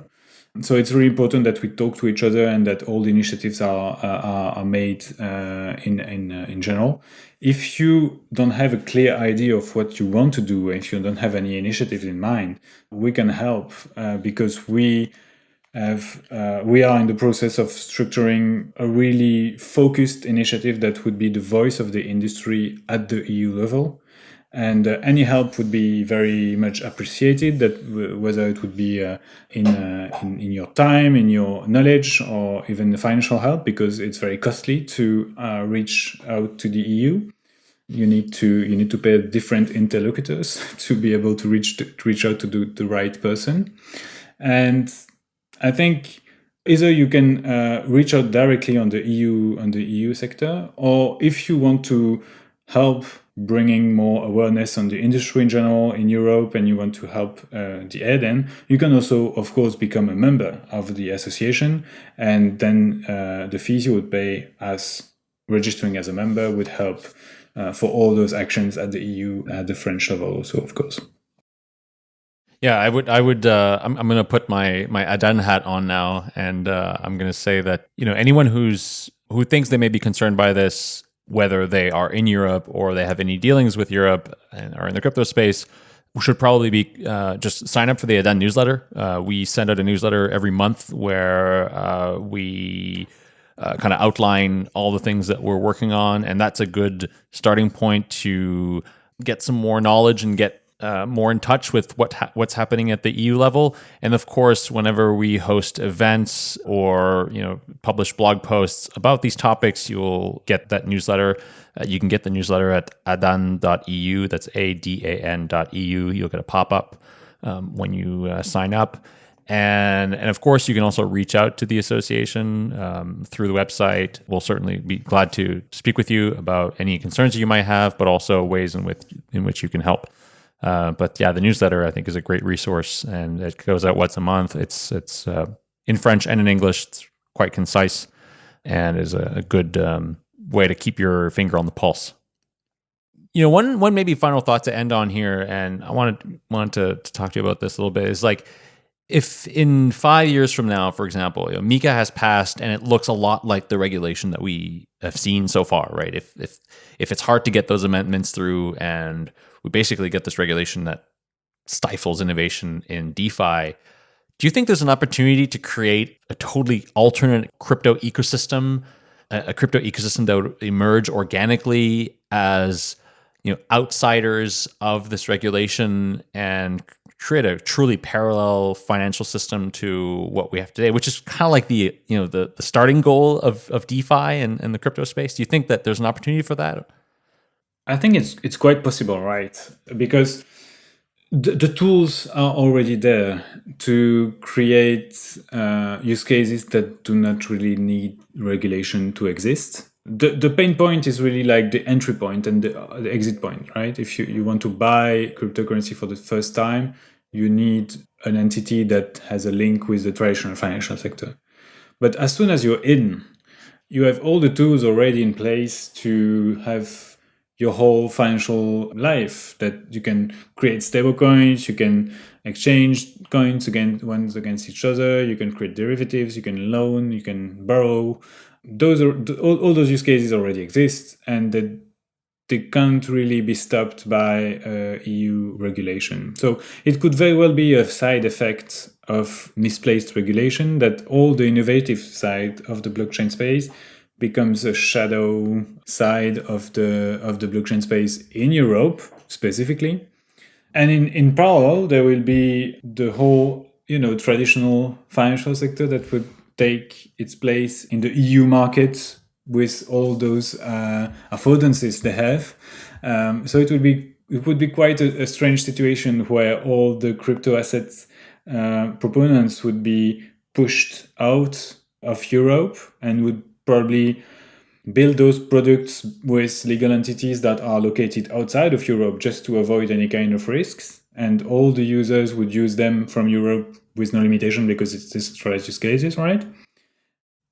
So it's really important that we talk to each other and that all the initiatives are are, are made uh, in in uh, in general. If you don't have a clear idea of what you want to do, if you don't have any initiatives in mind, we can help uh, because we have uh, we are in the process of structuring a really focused initiative that would be the voice of the industry at the EU level. And uh, any help would be very much appreciated that whether it would be uh, in, uh, in, in your time in your knowledge or even the financial help because it's very costly to uh, reach out to the EU you need to you need to pay different interlocutors to be able to reach to reach out to the, the right person. And i think either you can uh, reach out directly on the EU on the EU sector or if you want to help bringing more awareness on the industry in general in Europe and you want to help uh, the ADAN, you can also, of course, become a member of the association. And then uh, the fees you would pay as registering as a member would help uh, for all those actions at the EU, at the French level also, of course. Yeah, I would. I would. Uh, I'm. I'm going to put my my ADAN hat on now, and uh, I'm going to say that you know anyone who's who thinks they may be concerned by this whether they are in Europe or they have any dealings with Europe and are in the crypto space, should probably be uh, just sign up for the ADAN newsletter. Uh, we send out a newsletter every month where uh, we uh, kind of outline all the things that we're working on, and that's a good starting point to get some more knowledge and get uh, more in touch with what ha- what's happening at the EU level. And of course, whenever we host events or you know publish blog posts about these topics, you'll get that newsletter. Uh, you can get the newsletter at adan.eu. That's a d a n.eu. You'll get a pop up um, when you uh, sign up. And, and of course, you can also reach out to the association um, through the website. We'll certainly be glad to speak with you about any concerns you might have, but also ways in which in which you can help. Uh, but yeah, the newsletter I think is a great resource, and it goes out once a month. It's it's uh, in French and in English. It's quite concise, and is a, a good um, way to keep your finger on the pulse. You know, one one maybe final thought to end on here, and I wanted wanted to, to talk to you about this a little bit. Is like if in five years from now, for example, you know, MiCA has passed and it looks a lot like the regulation that we have seen so far, right? If if if it's hard to get those amendments through and we basically get this regulation that stifles innovation in DeFi. Do you think there's an opportunity to create a totally alternate crypto ecosystem, a, crypto ecosystem that would emerge organically as you know outsiders of this regulation and create a truly parallel financial system to what we have today, which is kind of like the you know the, the starting goal of, of DeFi and, and the crypto space. Do you think that there's an opportunity for that? I think it's it's quite possible, right? Because the, the tools are already there to create uh, use cases that do not really need regulation to exist. The, the pain point is really like the entry point and the, uh, the exit point, right? If you, you want to buy cryptocurrency for the first time, you need an entity that has a link with the traditional financial sector. But as soon as you're in, you have all the tools already in place to have your whole financial life that you can create stable coins you can exchange coins against ones against each other you can create derivatives you can loan you can borrow those are all, all those use cases already exist and that they can't really be stopped by uh, EU regulation. So it could very well be a side effect of misplaced regulation that all the innovative side of the blockchain space becomes a shadow side of the of the blockchain space in Europe specifically. And in, in parallel, there will be the whole, you know, traditional financial sector that would take its place in the EU market with all those uh, affordances they have. Um, so it would be it would be quite a, a strange situation where all the crypto assets uh, proponents would be pushed out of Europe and would probably build those products with legal entities that are located outside of Europe just to avoid any kind of risks. And all the users would use them from Europe with no limitation because it's decentralized use cases, right?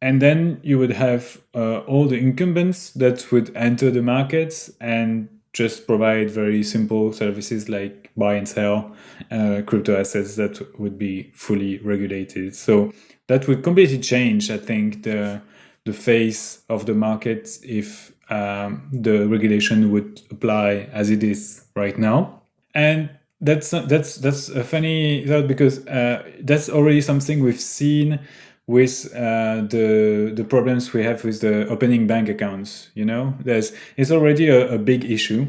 And then you would have uh, all the incumbents that would enter the markets and just provide very simple services like buy and sell uh, crypto assets that would be fully regulated. So that would completely change, I think, the the face of the market if um, the regulation would apply as it is right now. And that's that's that's a funny thought because uh, that's already something we've seen with uh, the the problems we have with the opening bank accounts. You know, there's it's already a, a big issue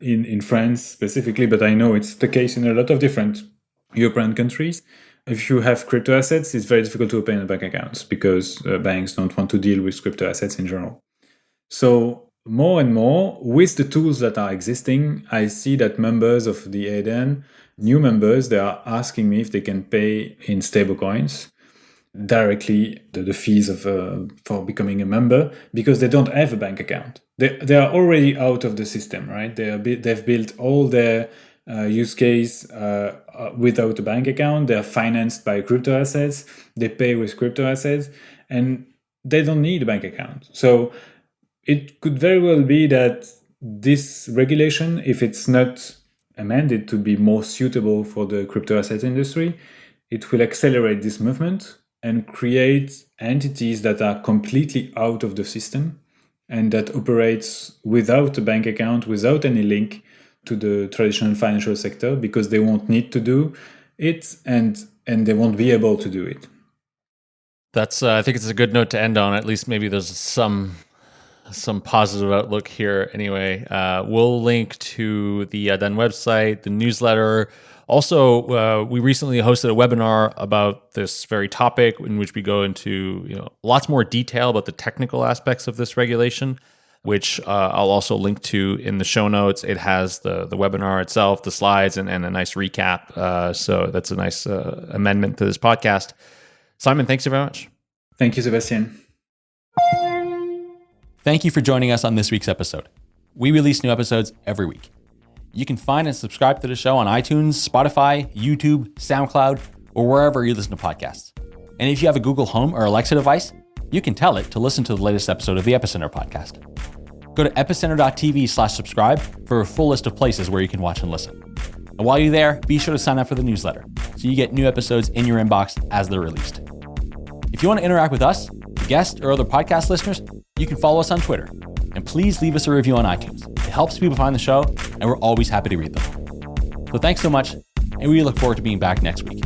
in in France specifically, but I know it's the case in a lot of different European countries. If you have crypto assets, it's very difficult to open a bank account because uh, banks don't want to deal with crypto assets in general. So more and more with the tools that are existing, I see that members of the ADAN, new members, they are asking me if they can pay in stablecoins directly the, the fees of uh, for becoming a member because they don't have a bank account. They, they are already out of the system, right? They are they've built all their uh, use case uh, uh, without a bank account. They are financed by crypto assets. They pay with crypto assets, and they don't need a bank account. So it could very well be that this regulation, if it's not amended to be more suitable for the crypto asset industry, it will accelerate this movement and create entities that are completely out of the system and that operates without a bank account, without any link to the traditional financial sector because they won't need to do it and and they won't be able to do it. That's uh, I think it's a good note to end on. At least maybe there's some some positive outlook here. Anyway, uh, we'll link to the uh, website, the newsletter, also, uh, we recently hosted a webinar about this very topic in which we go into you know lots more detail about the technical aspects of this regulation, which uh, I'll also link to in the show notes. It has the the webinar itself, the slides, and, and a nice recap. Uh, so that's a nice uh, amendment to this podcast. Simon, thanks you very much. Thank you, Sebastien. Thank you for joining us on this week's episode. We release new episodes every week. You can find and subscribe to the show on iTunes, Spotify, YouTube, SoundCloud, or wherever you listen to podcasts. And if you have a Google Home or Alexa device, you can tell it to listen to the latest episode of the Epicenter podcast. Go to epicenter.tv slash subscribe for a full list of places where you can watch and listen. And while you're there, be sure to sign up for the newsletter so you get new episodes in your inbox as they're released. If you want to interact with us, guests, or other podcast listeners, you can follow us on Twitter. And please leave us a review on iTunes. It helps people find the show, and we're always happy to read them. So thanks so much, and we look forward to being back next week.